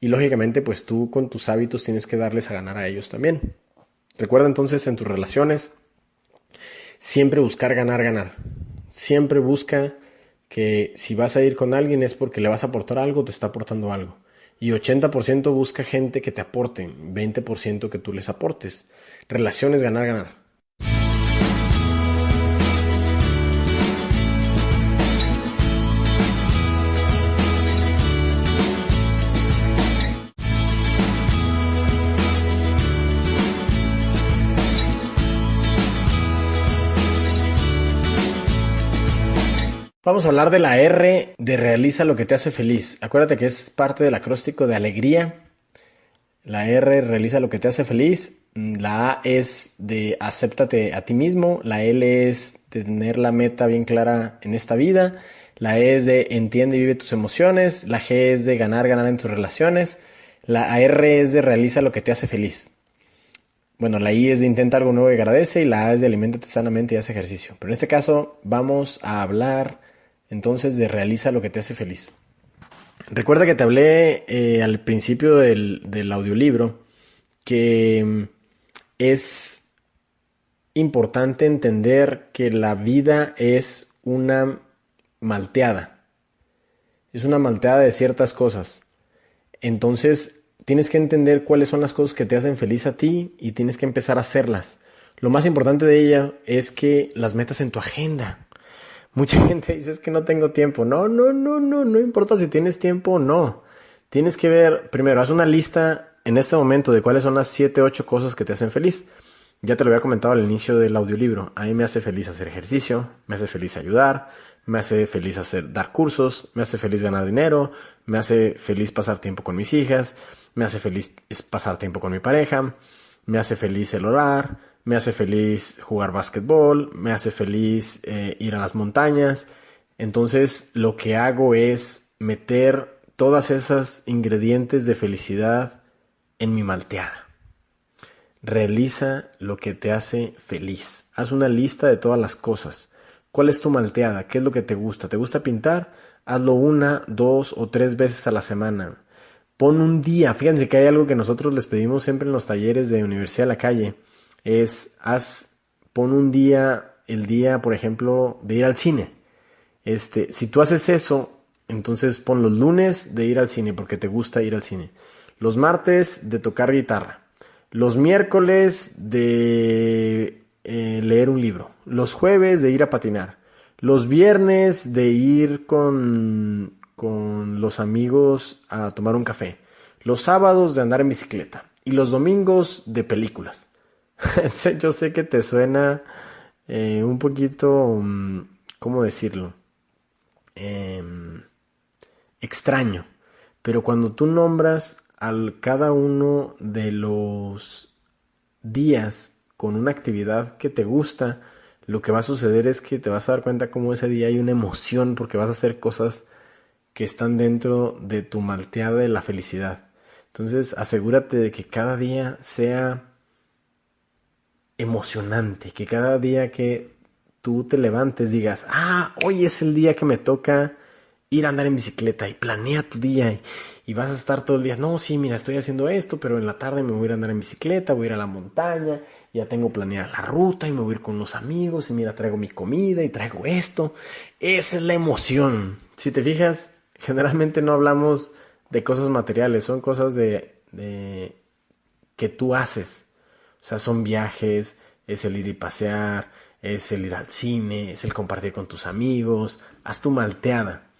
Y lógicamente, pues tú con tus hábitos tienes que darles a ganar a ellos también. Recuerda entonces en tus relaciones, siempre buscar ganar, ganar. Siempre busca que si vas a ir con alguien es porque le vas a aportar algo, te está aportando algo. Y 80% busca gente que te aporte, 20% que tú les aportes. Relaciones ganar, ganar. Vamos a hablar de la R de realiza lo que te hace feliz. Acuérdate que es parte del acróstico de alegría. La R realiza lo que te hace feliz. La A es de acéptate a ti mismo. La L es de tener la meta bien clara en esta vida. La E es de entiende y vive tus emociones. La G es de ganar, ganar en tus relaciones. La R es de realiza lo que te hace feliz. Bueno, la I es de intenta algo nuevo y agradece y la A es de alimentate sanamente y haz ejercicio. Pero en este caso vamos a hablar entonces de realiza lo que te hace feliz. Recuerda que te hablé eh, al principio del, del audiolibro que mm, es importante entender que la vida es una malteada. Es una malteada de ciertas cosas. Entonces tienes que entender cuáles son las cosas que te hacen feliz a ti y tienes que empezar a hacerlas. Lo más importante de ella es que las metas en tu agenda. Mucha gente dice es que no tengo tiempo. No, no, no, no, no importa si tienes tiempo o no. Tienes que ver, primero, haz una lista en este momento de cuáles son las 7, 8 cosas que te hacen feliz. Ya te lo había comentado al inicio del audiolibro. A mí me hace feliz hacer ejercicio, me hace feliz ayudar, me hace feliz hacer dar cursos, me hace feliz ganar dinero, me hace feliz pasar tiempo con mis hijas, me hace feliz pasar tiempo con mi pareja, me hace feliz el orar, me hace feliz jugar básquetbol, me hace feliz eh, ir a las montañas. Entonces lo que hago es meter todas esas ingredientes de felicidad en mi malteada. Realiza lo que te hace feliz. Haz una lista de todas las cosas. ¿Cuál es tu malteada? ¿Qué es lo que te gusta? ¿Te gusta pintar? Hazlo una, dos o tres veces a la semana. Pon un día. Fíjense que hay algo que nosotros les pedimos siempre en los talleres de Universidad de la Calle es haz, pon un día, el día, por ejemplo, de ir al cine. Este, si tú haces eso, entonces pon los lunes de ir al cine porque te gusta ir al cine. Los martes de tocar guitarra. Los miércoles de eh, leer un libro. Los jueves de ir a patinar. Los viernes de ir con, con los amigos a tomar un café. Los sábados de andar en bicicleta. Y los domingos de películas. Yo sé que te suena eh, un poquito, mm, ¿cómo decirlo? Em, extraño. Pero cuando tú nombras al cada uno de los días con una actividad que te gusta, lo que va a suceder es que te vas a dar cuenta cómo ese día hay una emoción porque vas a hacer cosas que están dentro de tu malteada de la felicidad. Entonces asegúrate de que cada día sea emocionante, que cada día que tú te levantes digas, ah, hoy es el día que me toca ir a andar en bicicleta y planea tu día y, vas a estar todo el día, no, sí, mira, estoy haciendo esto, pero en la tarde me voy a ir a andar en bicicleta, voy a ir a la montaña, ya tengo planeada la ruta y me voy a ir con los amigos y mira, traigo mi comida y traigo esto. Esa es la emoción. Si te fijas, generalmente no hablamos de cosas materiales, son cosas de, de que tú haces o sea, son viajes, es el ir y pasear, es el ir al cine, es el compartir con tus amigos, haz tu malteada.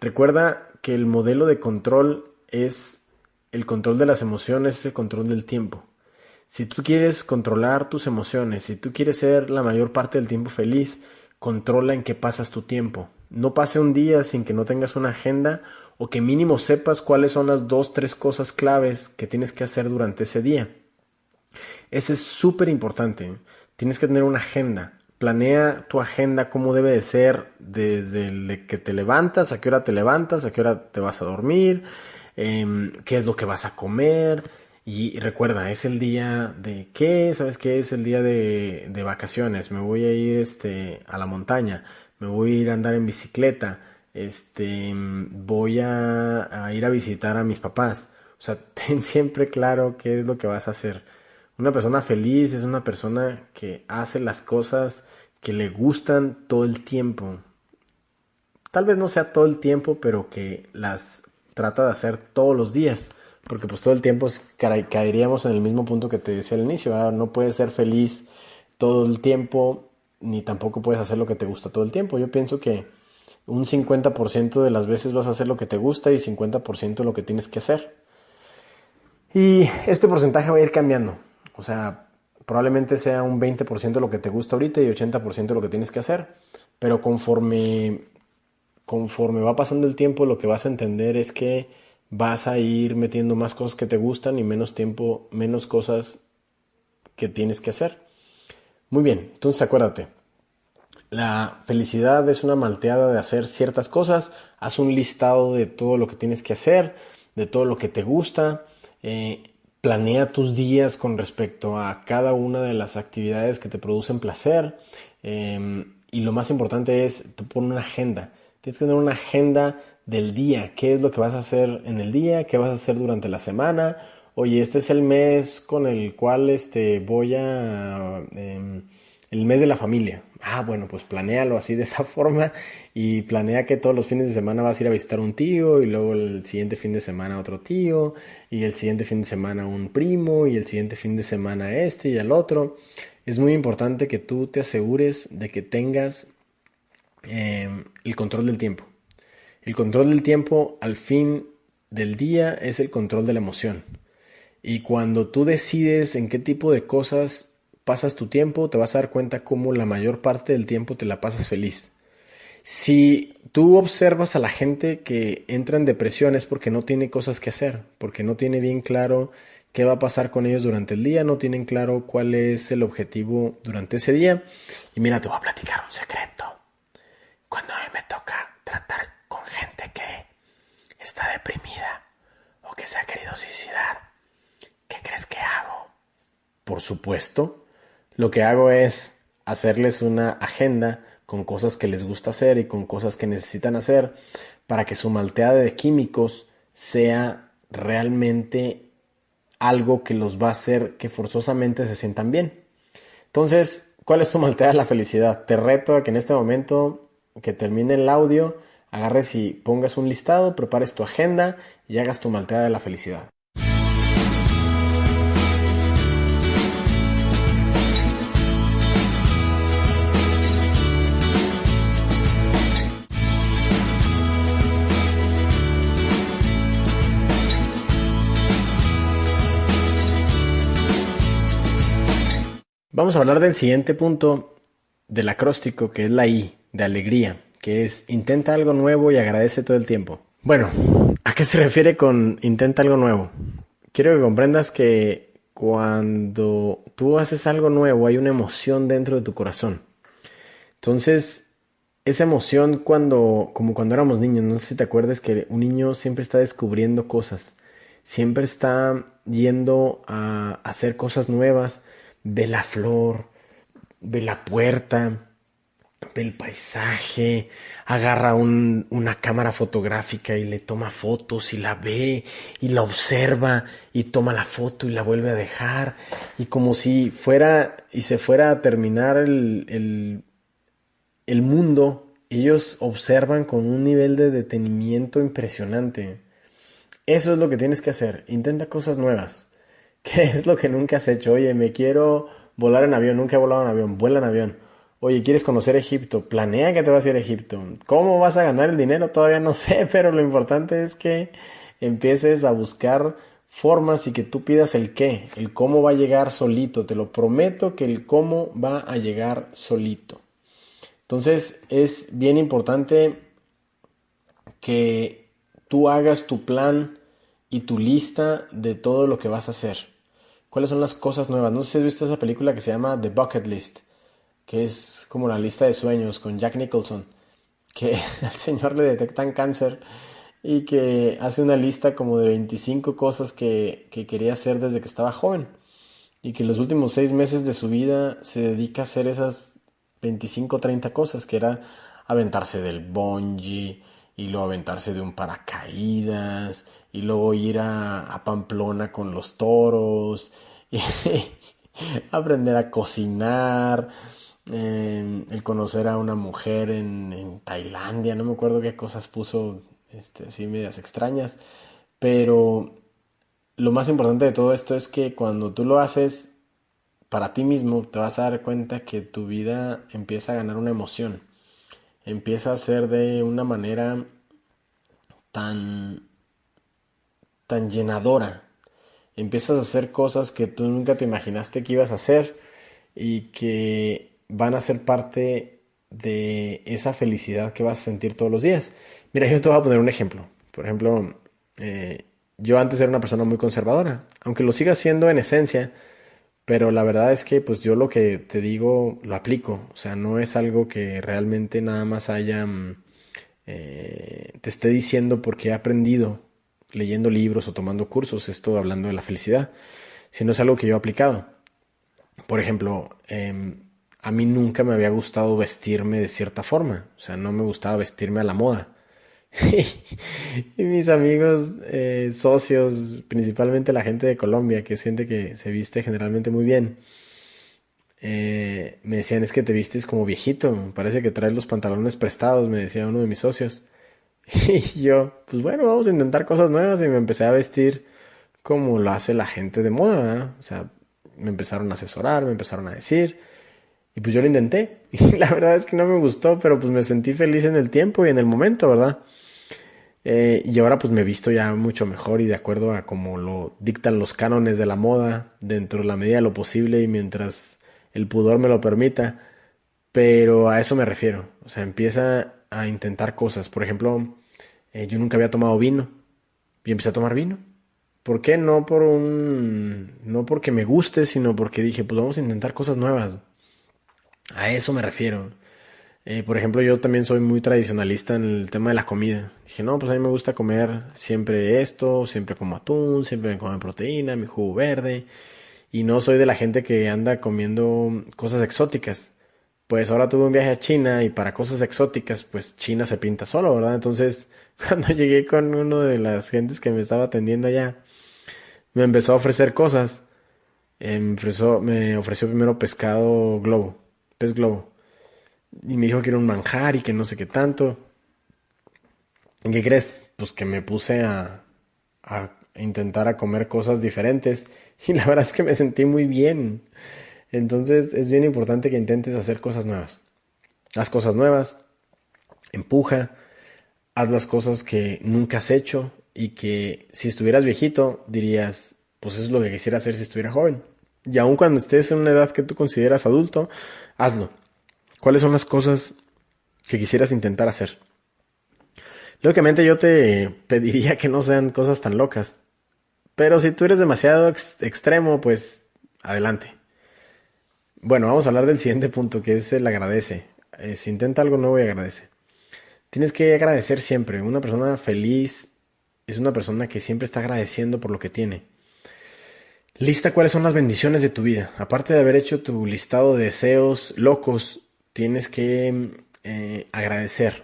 Recuerda que el modelo de control es el control de las emociones, es el control del tiempo. Si tú quieres controlar tus emociones, si tú quieres ser la mayor parte del tiempo feliz, controla en qué pasas tu tiempo. No pase un día sin que no tengas una agenda o que mínimo sepas cuáles son las dos, tres cosas claves que tienes que hacer durante ese día. Ese es súper importante. Tienes que tener una agenda. Planea tu agenda cómo debe de ser desde el que te levantas, a qué hora te levantas, a qué hora te vas a dormir, em, qué es lo que vas a comer. Y recuerda, es el día de qué, ¿sabes qué? Es el día de, de vacaciones. Me voy a ir este, a la montaña, me voy a ir a andar en bicicleta, este, voy a, a ir a visitar a mis papás. O sea, ten siempre claro qué es lo que vas a hacer. Una persona feliz es una persona que hace las cosas que le gustan todo el tiempo. Tal vez no sea todo el tiempo, pero que las trata de hacer todos los días porque pues todo el tiempo caeríamos en el mismo punto que te decía al inicio, no puedes ser feliz todo el tiempo, ni tampoco puedes hacer lo que te gusta todo el tiempo. Yo pienso que un 50% de las veces vas a hacer lo que te gusta y 50% lo que tienes que hacer. Y este porcentaje va a ir cambiando. O sea, probablemente sea un 20% lo que te gusta ahorita y 80% lo que tienes que hacer. Pero conforme, conforme va pasando el tiempo, lo que vas a entender es que vas a ir metiendo más cosas que te gustan y menos tiempo, menos cosas que tienes que hacer. Muy bien, entonces acuérdate, la felicidad es una malteada de hacer ciertas cosas, haz un listado de todo lo que tienes que hacer, de todo lo que te gusta, eh, planea tus días con respecto a cada una de las actividades que te producen placer em, y lo más importante es, tú pon una agenda, tienes que tener una agenda del día, qué es lo que vas a hacer en el día, qué vas a hacer durante la semana. Oye, este es el mes con el cual este, voy a... Em, el mes de la familia. Ah, bueno, pues planéalo así de esa forma y planea que todos los fines de semana vas a ir a visitar un tío y luego el siguiente fin de semana otro tío y el siguiente fin de semana un primo y el siguiente fin de semana este y el otro. Es muy importante que tú te asegures de que tengas em, el control del tiempo. El control del tiempo al fin del día es el control de la emoción. Y cuando tú decides en qué tipo de cosas pasas tu tiempo, te vas a dar cuenta cómo la mayor parte del tiempo te la pasas feliz. Si tú observas a la gente que entra en depresión es porque no tiene cosas que hacer, porque no tiene bien claro qué va a pasar con ellos durante el día, no tienen claro cuál es el objetivo durante ese día. Y mira, te voy a platicar un secreto. Cuando a mí me toca tratar con gente que está deprimida o que se ha querido suicidar, ¿qué crees que hago? Por supuesto, lo que hago es hacerles una agenda con cosas que les gusta hacer y con cosas que necesitan hacer para que su malteada de químicos sea realmente algo que los va a hacer que forzosamente se sientan bien. Entonces, ¿cuál es tu malteada de la felicidad? Te reto a que en este momento que termine el audio agarres y pongas un listado, prepares tu agenda y hagas tu malteada de la felicidad. Vamos a hablar del siguiente punto del acróstico, que es la I, de alegría que es intenta algo nuevo y agradece todo el tiempo. Bueno, ¿a qué se refiere con intenta algo nuevo? Quiero que comprendas que cuando tú haces algo nuevo hay una emoción dentro de tu corazón. Entonces, esa emoción cuando, como cuando éramos niños, no sé si te acuerdas que un niño siempre está descubriendo cosas, siempre está yendo a hacer cosas nuevas, ve la flor, ve la puerta, ve el paisaje, agarra una cámara fotográfica y le toma fotos y la ve y la observa y toma la foto y la vuelve a dejar y como si fuera y se fuera a terminar el, el, el mundo, ellos observan con un nivel de detenimiento impresionante. Eso es lo que tienes que hacer, intenta cosas nuevas. ¿Qué es lo que nunca has hecho? Oye, me quiero volar en avión, nunca he volado en avión, vuela en avión Oye, ¿quieres conocer Egipto? Planea que te vas a ir a Egipto. ¿Cómo vas a ganar el dinero? Todavía no sé, pero lo importante es que empieces a buscar formas y que tú pidas el qué. El cómo va a llegar solito. Te lo prometo que el cómo va a llegar solito. Entonces es bien importante que tú hagas tu plan y tu lista de todo lo que vas a hacer. ¿Cuáles son las cosas nuevas? No sé si has visto esa película que se llama The Bucket List que es como la lista de sueños con Jack Nicholson, que al señor le detectan cáncer y que hace una lista como de 25 cosas que, que quería hacer desde que estaba joven y que los últimos seis meses de su vida se dedica a hacer esas 25 o 30 cosas, que era aventarse del bungee y luego aventarse de un paracaídas y luego ir a, Pamplona con los toros y aprender a cocinar, em, el conocer a una mujer en, en, Tailandia, no me acuerdo qué cosas puso este, así medias extrañas, pero lo más importante de todo esto es que cuando tú lo haces para ti mismo, te vas a dar cuenta que tu vida empieza a ganar una emoción, empieza a ser de una manera tan tan llenadora. Empiezas a hacer cosas que tú nunca te imaginaste que ibas a hacer y que van a ser parte de esa felicidad que vas a sentir todos los días. Mira, yo te voy a poner un ejemplo. Por ejemplo, eh, yo antes era una persona muy conservadora, aunque lo siga siendo en esencia, pero la verdad es que pues yo lo que te digo lo aplico, o sea, no es algo que realmente nada más haya, mm, eh, te esté diciendo porque he aprendido leyendo libros o tomando cursos, esto hablando de la felicidad, sino es algo que yo he aplicado. Por ejemplo, em, a mí nunca me había gustado vestirme de cierta forma, o sea, no me gustaba vestirme a la moda. y mis amigos, eh, socios, principalmente la gente de Colombia, que siente que se viste generalmente muy bien, eh, me decían es que te vistes como viejito, parece que traes los pantalones prestados, me decía uno de mis socios. Y yo, pues bueno, vamos a intentar cosas nuevas y me empecé a vestir como lo hace la gente de moda, O sea, me empezaron a asesorar, me empezaron a decir. Y pues yo lo intenté. Y la verdad es que no me gustó, pero pues me sentí feliz en el tiempo y en el momento, ¿verdad? Eh, y ahora pues me he visto ya mucho mejor y de acuerdo a como lo dictan los cánones de la moda, dentro de la medida de lo posible y mientras el pudor me lo permita. Pero a eso me refiero. O sea, empieza a intentar cosas. Por ejemplo, eh, yo nunca había tomado vino y empecé a tomar vino. ¿Por qué? No por un. No porque me guste, sino porque dije, pues vamos a intentar cosas nuevas. A eso me refiero. Eh, por ejemplo, yo también soy muy tradicionalista en el tema de la comida. Dije, no, pues a mí me gusta comer siempre esto, siempre como atún, siempre me como proteína, mi jugo verde. Y no soy de la gente que anda comiendo cosas exóticas. Pues ahora tuve un viaje a China y para cosas exóticas, pues China se pinta solo, ¿verdad? Entonces, cuando llegué con uno de las gentes que me estaba atendiendo allá, me empezó a ofrecer cosas. Eh, me, ofreció, me ofreció primero pescado globo, pez globo. Y me dijo que era un manjar y que no sé qué tanto. ¿Y qué crees? Pues que me puse a, a intentar a comer cosas diferentes. Y la verdad es que me sentí muy bien. Entonces es bien importante que intentes hacer cosas nuevas. Haz cosas nuevas, empuja, haz las cosas que nunca has hecho y que si estuvieras viejito dirías, pues eso es lo que quisiera hacer si estuviera joven. Y aun cuando estés en una edad que tú consideras adulto, hazlo. ¿Cuáles son las cosas que quisieras intentar hacer? Lógicamente yo te pediría que no sean cosas tan locas. Pero si tú eres demasiado extremo, pues adelante. Bueno, vamos a hablar del siguiente punto, que es el agradece. Eh, si intenta algo nuevo y agradece. Tienes que agradecer siempre. Una persona feliz es una persona que siempre está agradeciendo por lo que tiene. Lista cuáles son las bendiciones de tu vida. Aparte de haber hecho tu listado de deseos locos, tienes que eh, agradecer.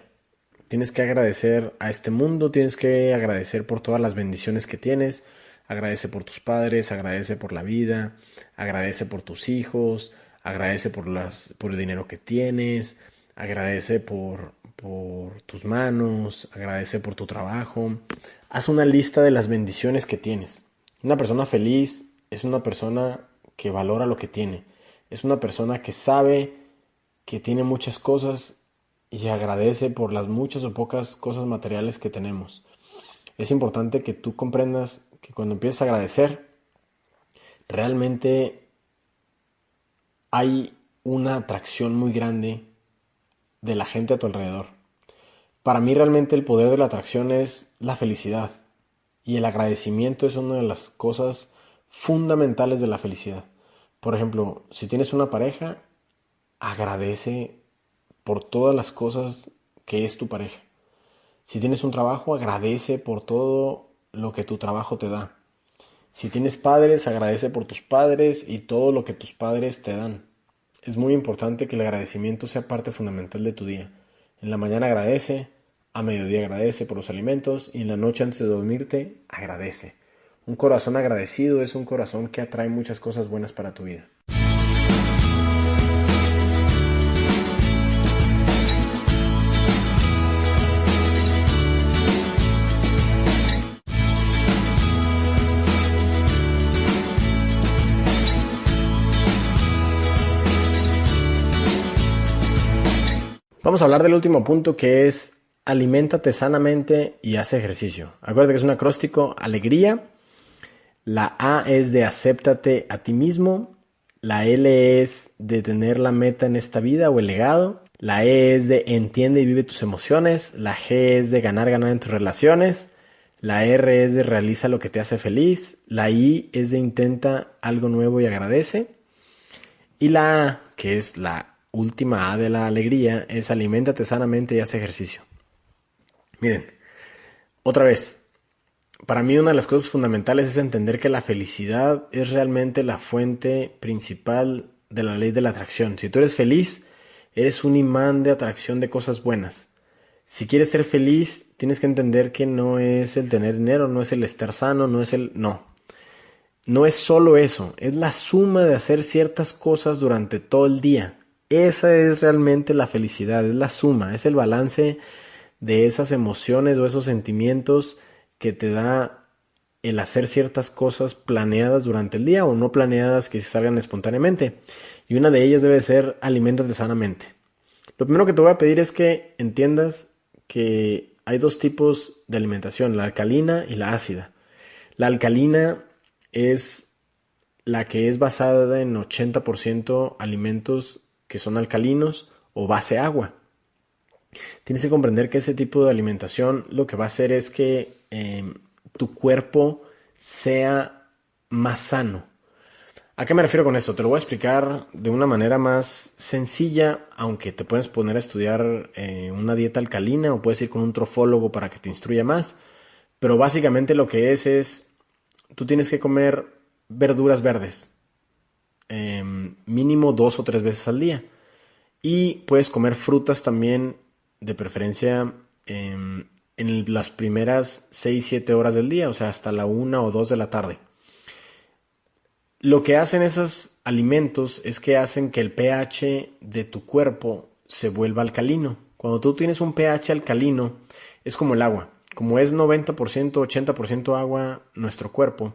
Tienes que agradecer a este mundo, tienes que agradecer por todas las bendiciones que tienes. Agradece por tus padres, agradece por la vida, agradece por tus hijos, agradece por, las, por el dinero que tienes, agradece por, por tus manos, agradece por tu trabajo. Haz una lista de las bendiciones que tienes. Una persona feliz es una persona que valora lo que tiene. Es una persona que sabe que tiene muchas cosas y agradece por las muchas o pocas cosas materiales que tenemos. Es importante que tú comprendas que cuando empiezas a agradecer, realmente hay una atracción muy grande de la gente a tu alrededor. Para mí realmente el poder de la atracción es la felicidad y el agradecimiento es una de las cosas fundamentales de la felicidad. Por ejemplo, si tienes una pareja, agradece por todas las cosas que es tu pareja. Si tienes un trabajo, agradece por todo lo que tu trabajo te da. Si tienes padres, agradece por tus padres y todo lo que tus padres te dan. Es muy importante que el agradecimiento sea parte fundamental de tu día. En la mañana agradece, a mediodía agradece por los alimentos y en la noche antes de dormirte agradece. Un corazón agradecido es un corazón que atrae muchas cosas buenas para tu vida. Vamos a hablar del último punto que es aliméntate sanamente y haz ejercicio. Acuérdate que es un acróstico alegría. La A es de acéptate a ti mismo. La L es de tener la meta en esta vida o el legado. La E es de entiende y vive tus emociones. La G es de ganar, ganar en tus relaciones. La R es de realiza lo que te hace feliz. La I es de intenta algo nuevo y agradece. Y la A, que es la última A de la alegría, es aliméntate sanamente y haz ejercicio. Miren, otra vez, para mí una de las cosas fundamentales es entender que la felicidad es realmente la fuente principal de la ley de la atracción. Si tú eres feliz, eres un imán de atracción de cosas buenas. Si quieres ser feliz, tienes que entender que no es el tener dinero, no es el estar sano, no es el... No. No es solo eso, es la suma de hacer ciertas cosas durante todo el día. Esa es realmente la felicidad, es la suma, es el balance de esas emociones o esos sentimientos que te da el hacer ciertas cosas planeadas durante el día o no planeadas que se salgan espontáneamente. Y una de ellas debe ser alimentate sanamente. Lo primero que te voy a pedir es que entiendas que hay dos tipos de alimentación, la alcalina y la ácida. La alcalina es la que es basada en 80% alimentos que son alcalinos o base agua. Tienes que comprender que ese tipo de alimentación lo que va a hacer es que em, tu cuerpo sea más sano. ¿A qué me refiero con esto? Te lo voy a explicar de una manera más sencilla, aunque te puedes poner a estudiar eh, una dieta alcalina o puedes ir con un trofólogo para que te instruya más. Pero básicamente lo que es es, tú tienes que comer verduras verdes, em, mínimo dos o tres veces al día. Y puedes comer frutas también de preferencia em, en las primeras 6-7 horas del día, o sea, hasta la 1 o 2 de la tarde. Lo que hacen esos alimentos es que hacen que el pH de tu cuerpo se vuelva alcalino. Cuando tú tienes un pH alcalino, es como el agua. Como es 90%, 80% agua nuestro cuerpo,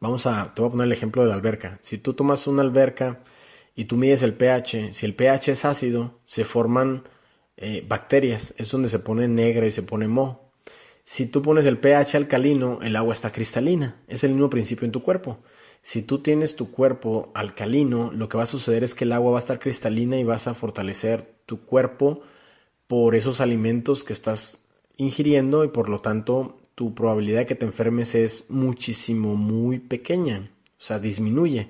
vamos a, te voy a poner el ejemplo de la alberca. Si tú tomas una alberca y tú mides el pH, si el pH es ácido, se forman eh, bacterias, es donde se pone negra y se pone mo. Si tú pones el pH alcalino, el agua está cristalina. Es el mismo principio en tu cuerpo. Si tú tienes tu cuerpo alcalino, lo que va a suceder es que el agua va a estar cristalina y vas a fortalecer tu cuerpo por esos alimentos que estás ingiriendo y por lo tanto tu probabilidad de que te enfermes es muchísimo muy pequeña, o sea, disminuye.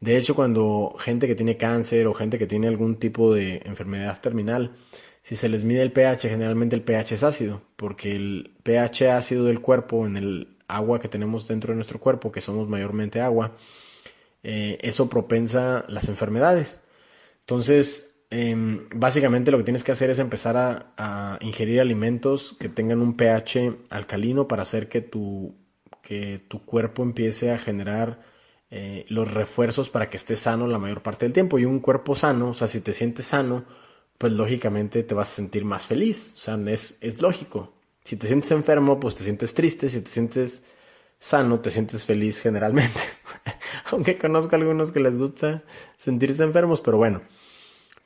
De hecho, cuando gente que tiene cáncer o gente que tiene algún tipo de enfermedad terminal, si se les mide el pH, generalmente el pH es ácido, porque el pH ácido del cuerpo en el agua que tenemos dentro de nuestro cuerpo, que somos mayormente agua, eh, eso propensa las enfermedades. Entonces, em, básicamente lo que tienes que hacer es empezar a, ingerir alimentos que tengan un pH alcalino para hacer que tu, que tu cuerpo empiece a generar eh, los refuerzos para que estés sano la mayor parte del tiempo. Y un cuerpo sano, o sea, si te sientes sano, pues lógicamente te vas a sentir más feliz. O sea, es, es lógico. Si te sientes enfermo, pues te sientes triste. Si te sientes sano, te sientes feliz generalmente. Aunque conozco a algunos que les gusta sentirse enfermos, pero bueno.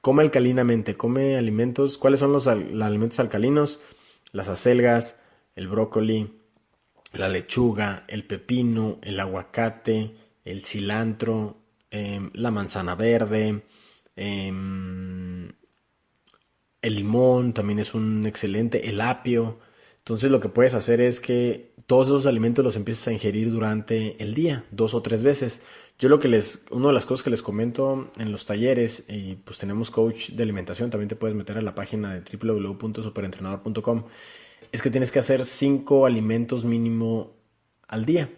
Come alcalinamente, come alimentos. ¿Cuáles son los, alimentos alcalinos? Las acelgas, el brócoli, la lechuga, el pepino, el aguacate, el cilantro, em, la manzana verde, em, el limón también es un excelente, el apio. Entonces lo que puedes hacer es que todos esos alimentos los empieces a ingerir durante el día, dos o tres veces. Yo lo que les, una de las cosas que les comento en los talleres, y pues tenemos coach de alimentación, también te puedes meter a la página de www.superentrenador.com, es que tienes que hacer cinco alimentos mínimo al día.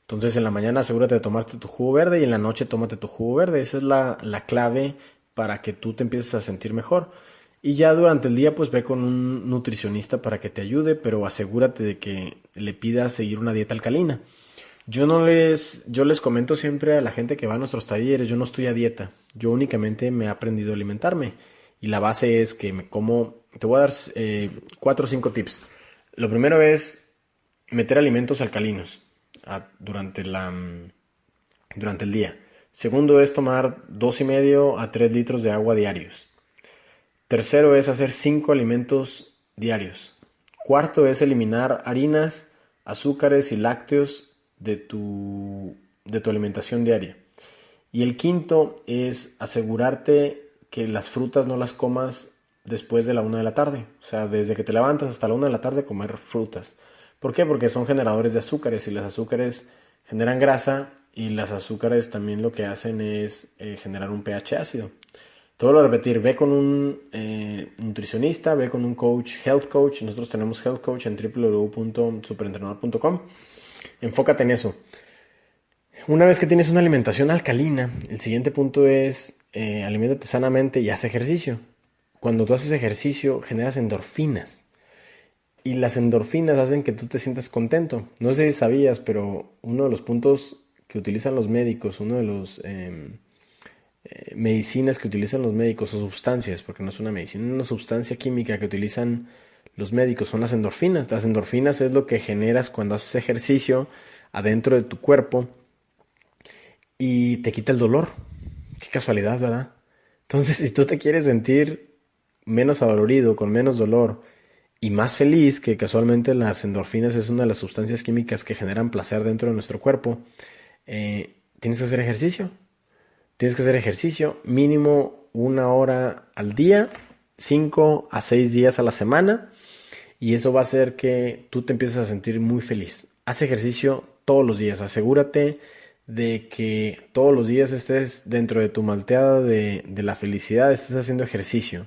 Entonces en la mañana asegúrate de tomarte tu jugo verde y en la noche tómate tu jugo verde. Esa es la, la clave para que tú te empieces a sentir mejor. Y ya durante el día pues ve con un nutricionista para que te ayude, pero asegúrate de que le pidas seguir una dieta alcalina. Yo no les, yo les comento siempre a la gente que va a nuestros talleres, yo no estoy a dieta, yo únicamente me he aprendido a alimentarme y la base es que me como, te voy a dar eh, cuatro o cinco tips. Lo primero es meter alimentos alcalinos durante, la, durante el día. Segundo es tomar dos y medio a tres litros de agua diarios. Tercero es hacer cinco alimentos diarios. Cuarto es eliminar harinas, azúcares y lácteos de tu, de tu alimentación diaria. Y el quinto es asegurarte que las frutas no las comas después de la una de la tarde. O sea, desde que te levantas hasta la una de la tarde comer frutas. ¿Por qué? Porque son generadores de azúcares y las azúcares generan grasa y las azúcares también lo que hacen es eh, generar un pH ácido. Todo lo repetir, ve con un eh, nutricionista, ve con un coach, health coach. Nosotros tenemos health coach en www.superentrenador.com. Enfócate en eso. Una vez que tienes una alimentación alcalina, el siguiente punto es eh, alimentate sanamente y haz ejercicio. Cuando tú haces ejercicio, generas endorfinas y las endorfinas hacen que tú te sientas contento. No sé si sabías, pero uno de los puntos que utilizan los médicos, uno de los em, eh, medicinas que utilizan los médicos o sustancias, porque no es una medicina, es una sustancia química que utilizan los médicos, son las endorfinas. Las endorfinas es lo que generas cuando haces ejercicio adentro de tu cuerpo y te quita el dolor. Qué casualidad, ¿verdad? Entonces, si tú te quieres sentir menos adolorido, con menos dolor, y más feliz, que casualmente las endorfinas es una de las sustancias químicas que generan placer dentro de nuestro cuerpo, eh, tienes que hacer ejercicio. Tienes que hacer ejercicio mínimo una hora al día, cinco a seis días a la semana, y eso va a hacer que tú te empieces a sentir muy feliz. Haz ejercicio todos los días, asegúrate de que todos los días estés dentro de tu malteada de, la felicidad, estés haciendo ejercicio.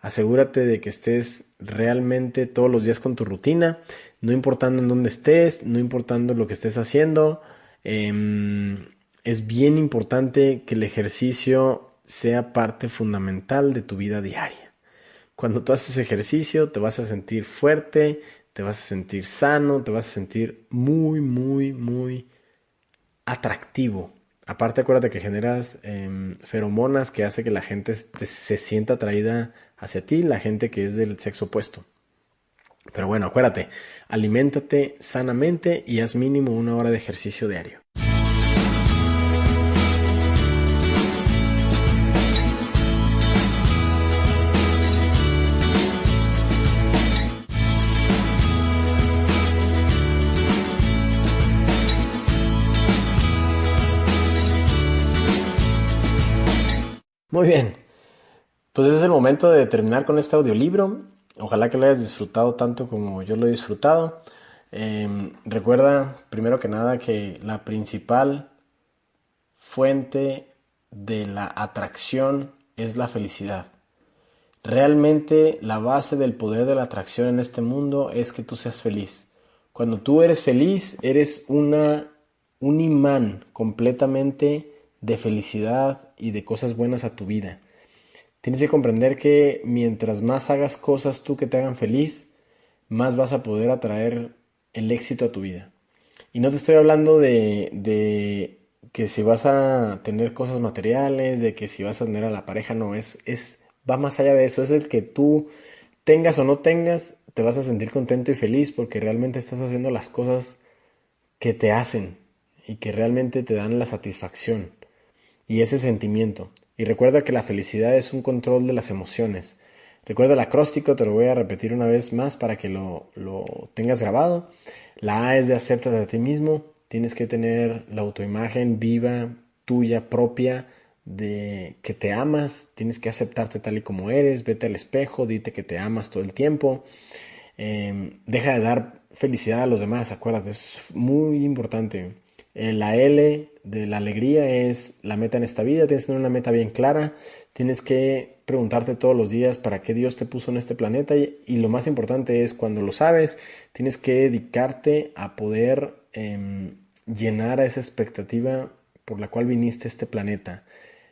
Asegúrate de que estés realmente todos los días con tu rutina, no importando en dónde estés, no importando lo que estés haciendo. Em, es bien importante que el ejercicio sea parte fundamental de tu vida diaria. Cuando tú haces ejercicio te vas a sentir fuerte, te vas a sentir sano, te vas a sentir muy, muy, muy atractivo. Aparte acuérdate que generas em, feromonas que hace que la gente se sienta atraída hacia ti la gente que es del sexo opuesto. Pero bueno, acuérdate, aliméntate sanamente y haz mínimo una hora de ejercicio diario. Muy bien, pues es el momento de terminar con este audiolibro. Ojalá que lo hayas disfrutado tanto como yo lo he disfrutado. Em, recuerda, primero que nada, que la principal fuente de la atracción es la felicidad. Realmente la base del poder de la atracción en este mundo es que tú seas feliz. Cuando tú eres feliz, eres una, un imán completamente de felicidad y de cosas buenas a tu vida. Tienes que comprender que mientras más hagas cosas tú que te hagan feliz, más vas a poder atraer el éxito a tu vida. Y no te estoy hablando de, de que si vas a tener cosas materiales, de que si vas a tener a la pareja, no, es, es, va más allá de eso, es el que tú tengas o no tengas, te vas a sentir contento y feliz porque realmente estás haciendo las cosas que te hacen y que realmente te dan la satisfacción y ese sentimiento. Y recuerda que la felicidad es un control de las emociones. Recuerda el acróstico, te lo voy a repetir una vez más para que lo, tengas grabado. La A es de hacerte a ti mismo. Tienes que tener la autoimagen viva, tuya, propia, de que te amas. Tienes que aceptarte tal y como eres. Vete al espejo, dite que te amas todo el tiempo. Em, deja de dar felicidad a los demás, acuérdate, es muy importante. Eh, la L de la alegría es la meta en esta vida, tienes que tener una meta bien clara, tienes que preguntarte todos los días para qué Dios te puso en este planeta y, lo más importante es cuando lo sabes, tienes que dedicarte a poder em, llenar a esa expectativa por la cual viniste a este planeta.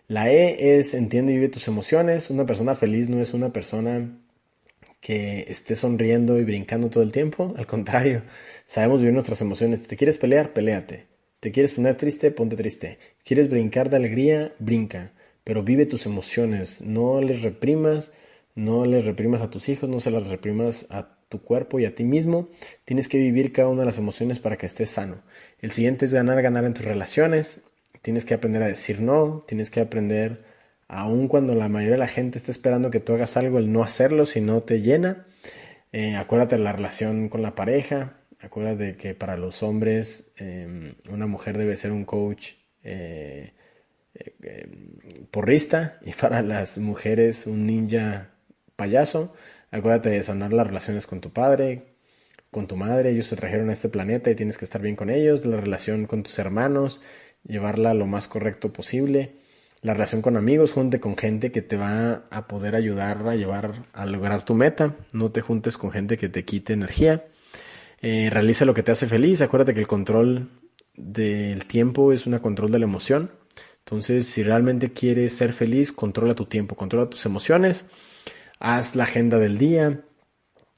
La E es entiende y vive tus emociones. Una persona feliz no es una persona que esté sonriendo y brincando todo el tiempo. Al contrario, sabemos vivir nuestras emociones. ¿Te quieres pelear? Peléate. ¿Te quieres poner triste? Ponte triste. ¿Quieres brincar de alegría? Brinca. Pero vive tus emociones. No les reprimas. No les reprimas a tus hijos. No se las reprimas a tu cuerpo y a ti mismo. Tienes que vivir cada una de las emociones para que estés sano. El siguiente es ganar, ganar en tus relaciones. Tienes que aprender a decir no. Tienes que aprender, aun cuando la mayoría de la gente está esperando que tú hagas algo, el no hacerlo si no te llena. Eh, acuérdate de la relación con la pareja. Acuérdate que para los hombres em, una mujer debe ser un coach eh, eh, em, porrista y para las mujeres un ninja payaso. Acuérdate de sanar las relaciones con tu padre, con tu madre. Ellos se trajeron a este planeta y tienes que estar bien con ellos. La relación con tus hermanos, llevarla lo más correcto posible. La relación con amigos, junte con gente que te va a poder ayudar a llevar a lograr tu meta. No te juntes con gente que te quite energía. Eh, realiza lo que te hace feliz. Acuérdate que el control del tiempo es un control de la emoción. Entonces, si realmente quieres ser feliz, controla tu tiempo, controla tus emociones, haz la agenda del día,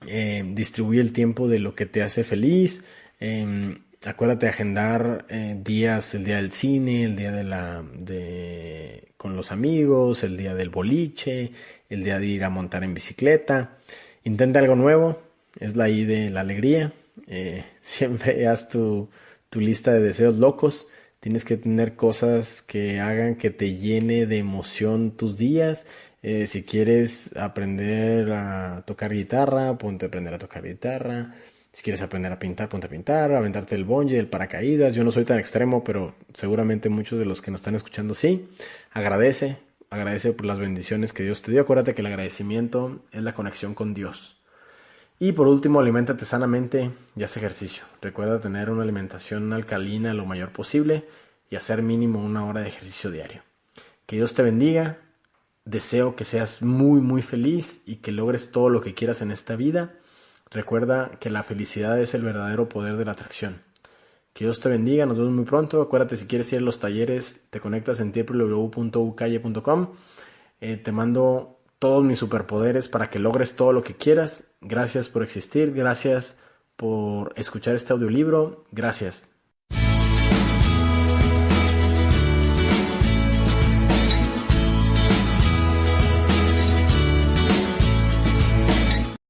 eh, distribuye el tiempo de lo que te hace feliz. Em, acuérdate de agendar eh, días, el día del cine, el día de la de con los amigos, el día del boliche, el día de ir a montar en bicicleta. Intenta algo nuevo, es la I de la alegría. Eh, siempre haz tu, lista de deseos locos. Tienes que tener cosas que hagan que te llene de emoción tus días. Eh, si quieres aprender a tocar guitarra, ponte a aprender a tocar guitarra. Si quieres aprender a pintar, ponte a pintar, a aventarte el bonje, el paracaídas. Yo no soy tan extremo, pero seguramente muchos de los que nos están escuchando sí. Agradece, agradece por las bendiciones que Dios te dio. Acuérdate que el agradecimiento es la conexión con Dios. Y por último, aliméntate sanamente y haz ejercicio. Recuerda tener una alimentación alcalina lo mayor posible y hacer mínimo una hora de ejercicio diario. Que Dios te bendiga. Deseo que seas muy muy feliz y que logres todo lo que quieras en esta vida. Recuerda que la felicidad es el verdadero poder de la atracción. Que Dios te bendiga, nos vemos muy pronto. Acuérdate, si quieres ir a los talleres, te conectas en www.ucalle.com. Eh, te mando todos mis superpoderes para que logres todo lo que quieras. Gracias por existir, gracias por escuchar este audiolibro, gracias.